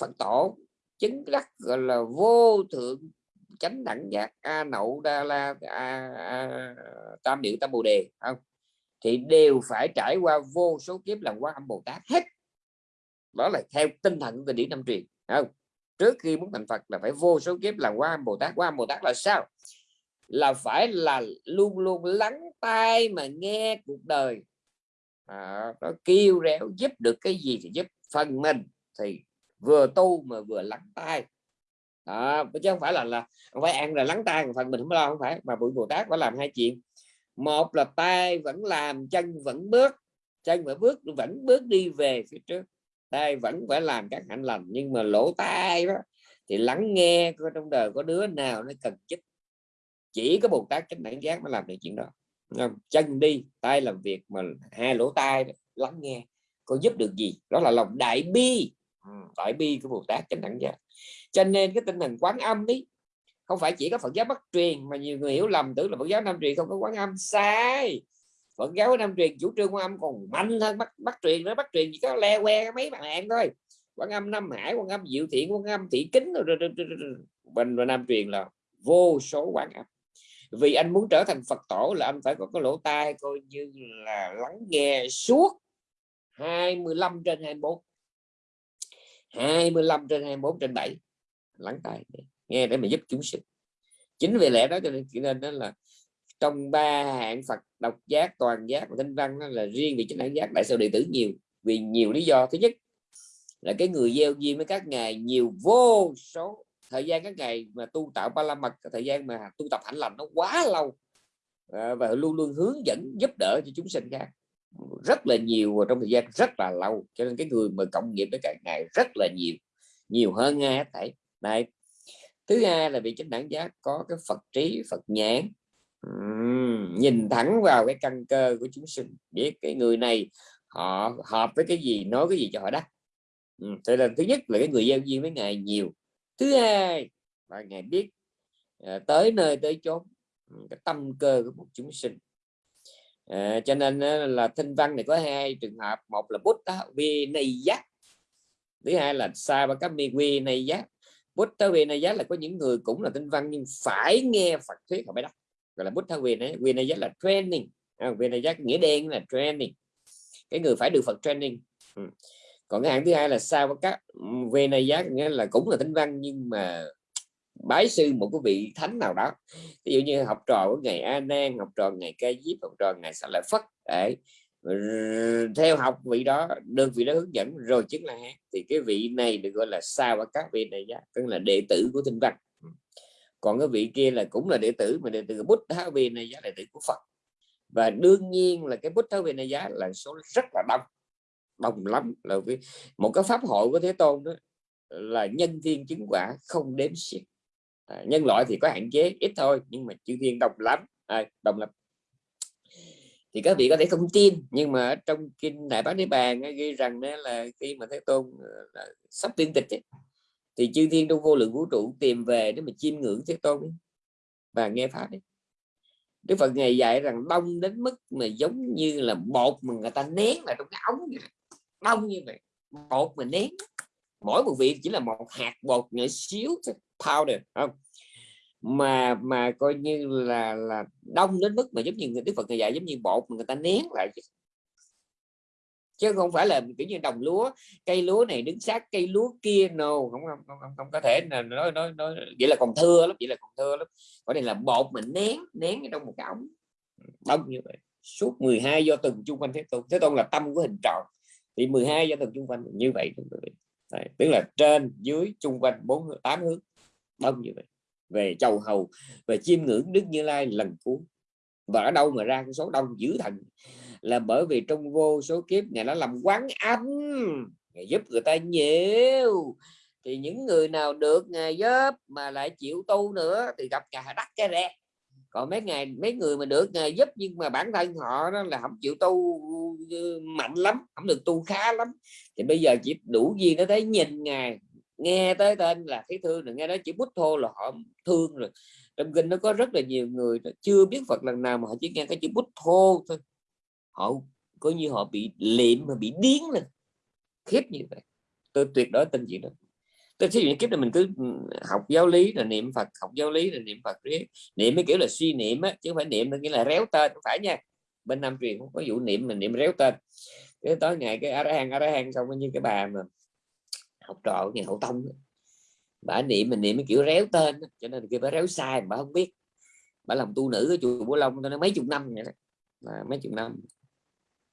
Phật tổ chứng đắc gọi là vô thượng chánh đẳng giác a nậu đa la a, a, tam điệu tam bồ đề không? Thì đều phải trải qua vô số kiếp làm quá âm bồ tát hết. Đó là theo tinh thần của điển năm truyền không? Trước khi muốn thành phật là phải vô số kiếp làm quá âm bồ tát. Quá âm bồ tát là sao? Là phải là luôn luôn lắng tai mà nghe cuộc đời à, nó kêu réo giúp được cái gì thì giúp phần mình thì vừa tu mà vừa lắng tai. À, chứ không phải là là không phải ăn là lắng tai phần mình không lo không phải mà buổi bồ tát phải làm hai chuyện. Một là tay vẫn làm chân vẫn bước chân vẫn bước vẫn bước đi về phía trước. Tay vẫn phải làm các hạnh lành nhưng mà lỗ tai đó thì lắng nghe có trong đời có đứa nào nó cần giúp chỉ có bồ tát chánh đẳng giác mới làm được chuyện đó? Chân đi, tay làm việc mà hai lỗ tai lắng nghe, có giúp được gì? Đó là lòng đại bi. Ừ, đại bi của bồ tát chánh đẳng giác. Cho nên cái tinh thần quán âm đi không phải chỉ có Phật giáo Bắc truyền, mà nhiều người hiểu lầm tưởng là Phật giáo Nam truyền không có quán âm. Sai! Phật giáo Nam truyền chủ trương quán âm còn mạnh hơn Bắc Bắc truyền nữa. Bắc truyền chỉ có le que mấy bạn em thôi. Quán âm Nam Hải, quán âm Diệu Thiện, quán âm Thị Kính rồi bên Nam truyền là vô số quán âm vì anh muốn trở thành Phật tổ là anh phải có cái lỗ tai coi như là lắng nghe suốt 25 trên 24 25 trên 24 trên 7 lắng tai nghe để mà giúp chúng sinh. Chính vì lẽ đó cho nên nên đó là trong ba hạng Phật, độc giác, toàn giác và thanh văn đó là riêng vì chính hạng giác tại sao đệ tử nhiều, vì nhiều lý do. Thứ nhất là cái người gieo duyên với các ngài nhiều vô số thời gian các ngày mà tu tạo ba la mật thời gian mà tu tập hạnh lành nó quá lâu. À, và luôn luôn hướng dẫn giúp đỡ cho chúng sinh khác. Rất là nhiều và trong thời gian rất là lâu. Cho nên cái người mà cộng nghiệp với các ngày rất là nhiều nhiều hơn nghe hết thảy. Này thứ hai là vị chánh đẳng giác có cái phật trí phật nhãn. Uhm, nhìn thẳng vào cái căn cơ của chúng sinh biết cái người này họ hợp với cái gì nói cái gì cho họ đắc. Uhm, thế là thứ nhất là cái người giao duyên với ngài nhiều thứ hai là ngài biết à, tới nơi tới chốn ừ, cái tâm cơ của một chúng sinh. À, cho nên là thinh văn này có hai trường hợp một là bút vi này giác thứ hai là sa và các mi quy này giác. Bút thơ vi này giác là có những người cũng là tinh văn nhưng phải nghe Phật thuyết họ mới đọc. Gọi là bút thơ vì này vì này giác là training. À, vì này giác nghĩa đen là training. Cái người phải được Phật training. Ừ còn cái hạng thứ hai là sao các ừ, về này giá nghĩa là cũng là tinh văn nhưng mà bái sư một cái vị thánh nào đó. Ví dụ như học trò của ngày A Nan, học trò ngày Ca Diếp, học trò ngày Sa Lợi Phất, đấy. Theo học vị đó, đơn vị đó hướng dẫn rồi chính là hát thì cái vị này được gọi là sao và các vị này giá, tức là đệ tử của tinh văn. Còn cái vị kia là cũng là đệ tử, mà đệ tử bút tháo vị này giá, đệ tử của phật. Và đương nhiên là cái bút tháo vị này giá là số rất là đông đông lắm là vì một cái pháp hội của thế tôn đó là nhân thiên chứng quả không đếm xiết à, nhân loại thì có hạn chế ít thôi nhưng mà chư thiên đông lắm à, đông lắm thì các vị có thể không tin nhưng mà trong kinh đại bát niết bàn ghi rằng đó là khi mà thế tôn ờ, là sắp tiên tịch ấy, thì chư thiên trong vô lượng vũ trụ tìm về để mà chiêm ngưỡng thế tôn ấy, và nghe pháp ấy. Đức Phật ngày dạy rằng đông đến mức mà giống như là bột mà người ta nén vào trong cái ống vậy đông như vậy. Bột mình nén mỗi một vị chỉ là một hạt bột nhỏ xíu powder không? Mà mà coi như là là đông đến mức mà giống như người đức phật người dạy giống như bột mà người ta nén lại chứ. Không phải là kiểu như đồng lúa cây lúa này đứng sát cây lúa kia no không không không, không, không có thể là nói nói nói vậy là còn thưa lắm vậy là còn thưa lắm. Ở đây là bột mình nén nén trong một cái ống. Đông như vậy. Suốt 12 do từng chung quanh thế tôn. Thế tôn là tâm của hình tròn thì 12 do thần chung quanh như vậy Đấy, tức là trên dưới chung quanh bốn tám hướng đông như vậy. Về chầu hầu về chiêm ngưỡng đức như lai lần cuối. Và ở đâu mà ra cái số đông dữ thần? Là bởi vì trong vô số kiếp ngày nó làm quán âm. Ngày giúp người ta nhiều. Thì những người nào được ngày giúp mà lại chịu tu nữa thì gặp cả đắt cái rẹt còn mấy ngày, mấy người mà được ngày giúp nhưng mà bản thân họ đó là không chịu tu ừ, mạnh lắm không được tu khá lắm. Thì bây giờ chỉ đủ gì nó thấy nhìn ngài, nghe tới tên là thấy thương rồi nghe nói chỉ bút thô là họ thương rồi. Trong kinh nó có rất là nhiều người chưa biết Phật lần nào mà họ chỉ nghe cái chữ bút thô thôi. Họ, coi như họ bị liệm mà bị điếng lên. Khiếp như vậy. Tôi tuyệt đối tin chuyện đó tôi thí dụ kiếp này mình cứ ừ, học giáo lý là niệm Phật, học giáo lý là niệm Phật, riết. Niệm mấy kiểu là suy niệm á, chứ không phải niệm nghĩa là réo tên, không phải nha. Bên Nam truyền không có vụ niệm mình niệm réo tên. Cái tối ngày cái ara hang ara hang xong như cái bà mà học trò nhà hậu tông bà niệm mình niệm mấy kiểu réo tên cho nên kia bà réo sai, bà không biết. Bà làm tu nữ ở chùa Bố Long tôi nói mấy chục năm vậy đó mấy chục năm.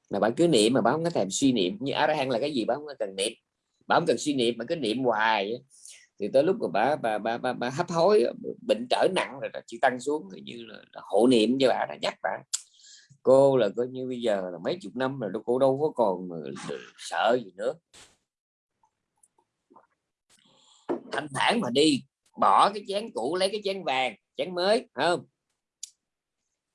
Mà bạn cứ niệm mà bạn không có thèm suy niệm. Như a hang là cái gì bạn không cần niệm bà không cần suy niệm mà cứ niệm hoài thì tới lúc mà bà bà bà, bà, bà hấp hối bệnh trở nặng rồi chị tăng xuống như là, là hộ niệm cho bà đã nhắc bà. Cô là coi như bây giờ là mấy chục năm rồi cô đâu có còn sợ gì nữa. Thanh thản mà đi bỏ cái chén cũ lấy cái chén vàng chén mới không?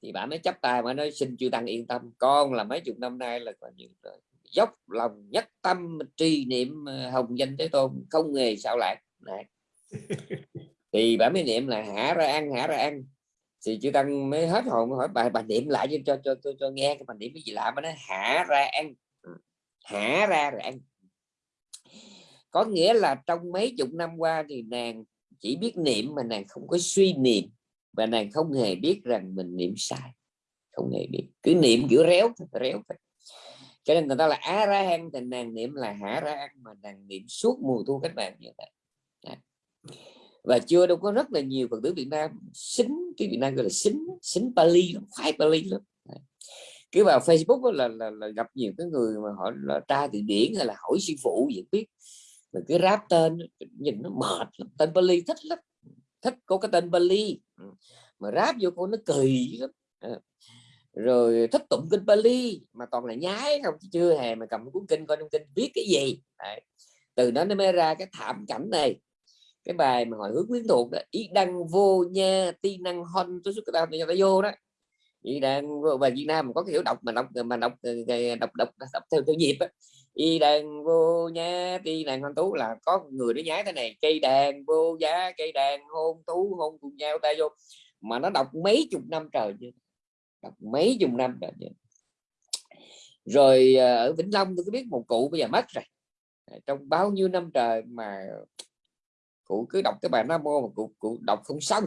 Thì bà mới chấp tài mà nói xin chư tăng yên tâm con là mấy chục năm nay là còn nhiều rồi dốc lòng nhất tâm trì niệm ờ, hồng danh thế tôn không nghề sao lại này thì bà mới niệm là hả ra ăn hả ra ăn. Thì chư tăng mới hết hồn hỏi bà bà niệm lại cho cho cho cho, nghe cái bà niệm cái gì lạ mà nó hả ra ăn. Ừ, hả ra rồi ăn. Có nghĩa là trong mấy chục năm qua thì nàng chỉ biết niệm mà nàng không có suy niệm và nàng không hề biết rằng mình niệm sai. Không hề biết. Cứ niệm kiểu réo réo cho nên người ta là á ra hang thì nàng niệm là hả ra ăn mà nàng niệm suốt mùa thu cách mạng như vậy. Và chưa đâu có rất là nhiều phật tử Việt Nam xính cái Việt Nam gọi là xính xính Pali khoái Pali lắm. Cứ vào Facebook là, là, là gặp nhiều cái người mà họ là tra từ điển hay là hỏi sư phụ gì biết. Mà cứ ráp tên nhìn nó mệt lắm. tên Bali thích lắm thích có cái tên Bali ừ. mà ráp vô cô nó kỳ lắm. Ờ rồi thích tụng kinh Bali mà toàn là nhái không chưa hề mà cầm cuốn kinh coi trong kinh viết cái gì. Đấy. từ đó nó mới ra cái thảm cảnh này. Cái bài mà hỏi hướng quyến thuộc đó ý đăng vô nha ti năng hon tôi xuất cái ta vô đó. Ý đang về Việt Nam có cái hiểu đọc mà đọc mà đọc ờ, ờ, ờ, đọc đọc, đọc theo theo nhịp á. Y đàn vô nha ti đàn hôn tú là có người nó nhái thế này cây đàn vô giá cây đàn hôn tú hôn cùng nhau ta vô. Mà nó đọc mấy chục năm trời chưa? Đọc mấy chục năm rồi rồi ở Vĩnh Long tôi có biết một cụ bây giờ mất rồi. Ờ, trong bao nhiêu năm trời mà cụ cứ đọc cái bài Nam mô mà cụ, cụ đọc không xong.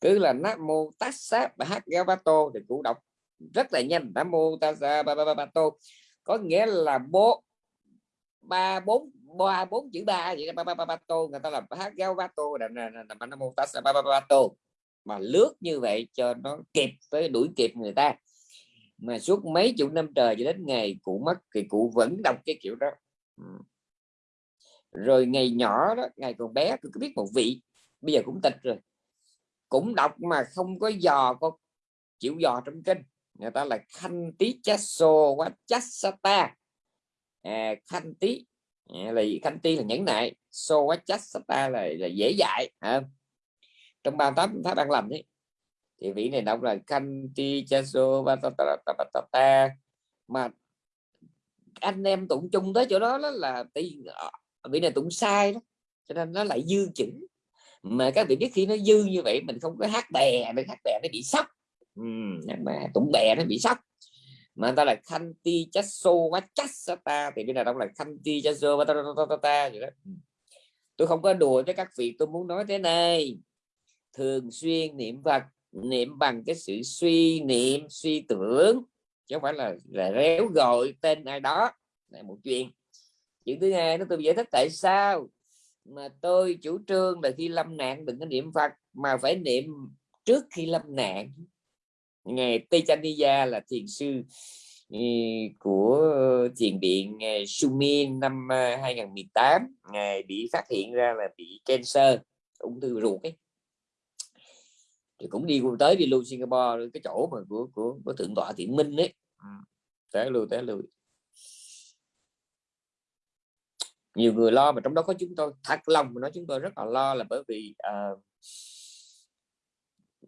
Cứ là Nam mô Tassa Bhagavato thì cụ đọc rất là nhanh. Nam mô Tassa Bhagavato có nghĩa là bố ba bốn ba bốn chữ ba vậy ba ba ba ba tô người ta làm hát gao ba tô là là nam mô Tát ba ba ba tô mà lướt như vậy cho nó kịp với đuổi kịp người ta. Mà suốt mấy chục năm trời cho đến ngày cụ mất thì cụ vẫn đọc cái kiểu đó. Rồi ngày nhỏ đó ngày còn bé cứ biết một vị bây giờ cũng tịch rồi cũng đọc mà không có dò có chịu dò trong kinh. Người ta là khanh tí chasso quá chassata à, khanh tí à, là khanh tí là nhẫn nại so quá chassata là, là dễ dạy à trong ba tám pháp ban lành ấy thì vị này đọc là kanti chaso chasso ta mà anh em tụng chung tới chỗ đó, đó là tí vị này tụng sai đó cho nên nó lại dư chữ mà các vị biết khi nó dư như vậy mình không có hát bè nó hát bè nó bị sốc mà tụng bè nó bị sốc mà người ta là khanti chasso ta thì cái nào đọc là khanti chasso vachasata vậy đó tôi không có đùa với các vị tôi muốn nói thế này thường xuyên niệm Phật niệm bằng cái sự suy niệm, suy tưởng, chứ không phải là là réo gọi tên ai đó. Là một chuyện. Chuyện thứ hai nó tôi giải thích tại sao mà tôi chủ trương là khi lâm nạn đừng có niệm Phật, mà phải niệm trước khi lâm nạn. Ngài Tây Chaniya là thiền sư ừ, của thiền điện ờ, Sumin năm ờ, 2018 ngài bị phát hiện ra là bị cancer, ung thư ruột ấy thì cũng đi tới đi lưu Singapore cái chỗ mà của của, của thượng tọa thiện minh ấy. Ừ. té lui té lui nhiều người lo mà trong đó có chúng tôi. Thật lòng mà nói chúng tôi rất là lo là bởi vì uh,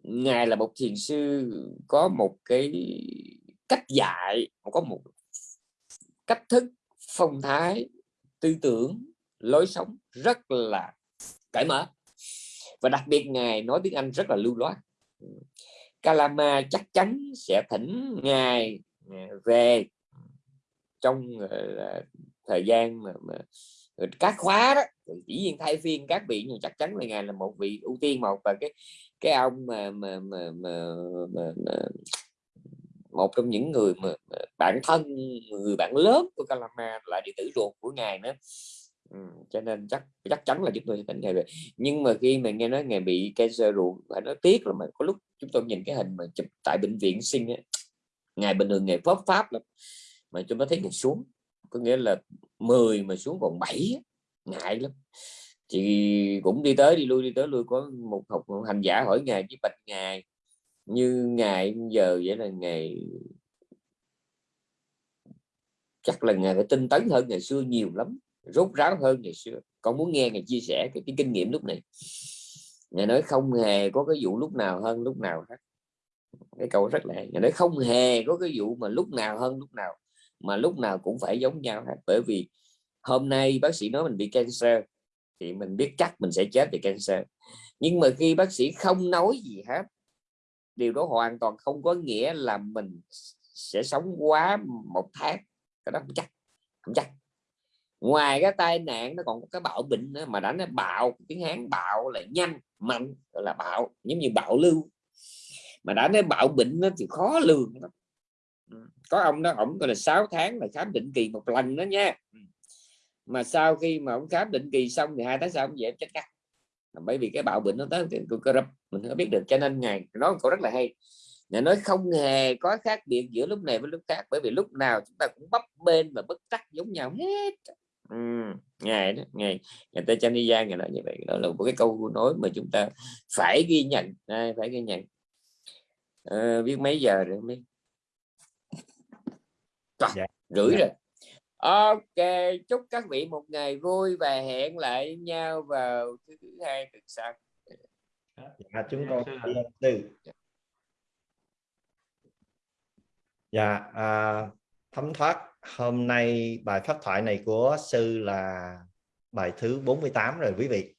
ngài là một thiền sư có một cái cách dạy có một cách thức phong thái tư tưởng lối sống rất là cởi mở. Và đặc biệt ngài nói tiếng Anh rất là lưu loát Kalama chắc chắn sẽ thỉnh ngài à, về. Trong ờ, thời gian mà, mà các khóa đó chỉ viên thay phiên các vị nhưng chắc chắn là ngài là một vị ưu tiên một và cái cái ông mà mà mà, mà, mà, mà một trong những người mà, mà bạn thân người bạn lớn của Kalama là đệ tử ruột của ngài nữa ừ, cho nên chắc chắc chắn là chúng tôi sẽ tỉnh ngài về. Nhưng mà khi mà nghe nói ngày bị cancer ruột phải à, nói tiếc là mà có lúc chúng tôi nhìn cái hình mà chụp tại bệnh viện sinh ấy, ngày bình thường ngày pháp pháp lắm mà chúng ta thấy ngày xuống có nghĩa là 10 mà xuống còn 7 ngại lắm. Chị cũng đi tới đi lui đi tới lui có một học hành giả hỏi ngài với bạch ngài như ngày giờ vậy là ngày chắc là ngày phải tinh tấn hơn ngày xưa nhiều lắm rốt ráo hơn ngày xưa. Con muốn nghe ngài chia sẻ cái, cái kinh nghiệm lúc này. Ngài nói không hề có cái vụ lúc nào hơn lúc nào hết. Cái câu rất là ngài nói không hề có cái vụ mà lúc nào hơn lúc nào mà lúc nào cũng phải giống nhau hết. Bởi vì hôm nay bác sĩ nói mình bị cancer thì mình biết chắc mình sẽ chết vì cancer. Nhưng mà khi bác sĩ không nói gì hết điều đó hoàn toàn không có nghĩa là mình sẽ sống quá một tháng. Cái đó không chắc không chắc ngoài cái tai nạn, nó còn có cái bạo bệnh nữa, mà đã nó bạo, tiếng hán bạo là nhanh, mạnh, gọi là bạo, giống như bạo lưu. Mà đã nói bạo bệnh nó thì khó lường lắm. Ừ, có ông đó, ổng gọi là 6 tháng là khám định kỳ một lần đó nha. Ừ. Mà sau khi mà ông khám định kỳ xong thì hai tháng sau ông về chết cắt. Bởi vì cái bạo bệnh nó tới cơ rập mình không biết được, cho nên ngày nói câu rất là hay. Ngài nói không hề có khác biệt giữa lúc này với lúc khác, bởi vì lúc nào chúng ta cũng bấp bên và bất tắc giống nhau hết ừ, ngày đó ngày ngày ta Chaniya ngày nói như vậy đó là một cái câu nói mà chúng ta phải ghi nhận à, phải ghi nhận. À, biết mấy giờ rồi không biết? Dạ. rưỡi dạ. rồi. Ok chúc các vị một ngày vui và hẹn lại nhau vào thứ hai tuần sau.
Dạ chúng con từ. Dạ à, thấm thoát hôm nay bài pháp thoại này của sư là bài thứ 48 rồi quý vị.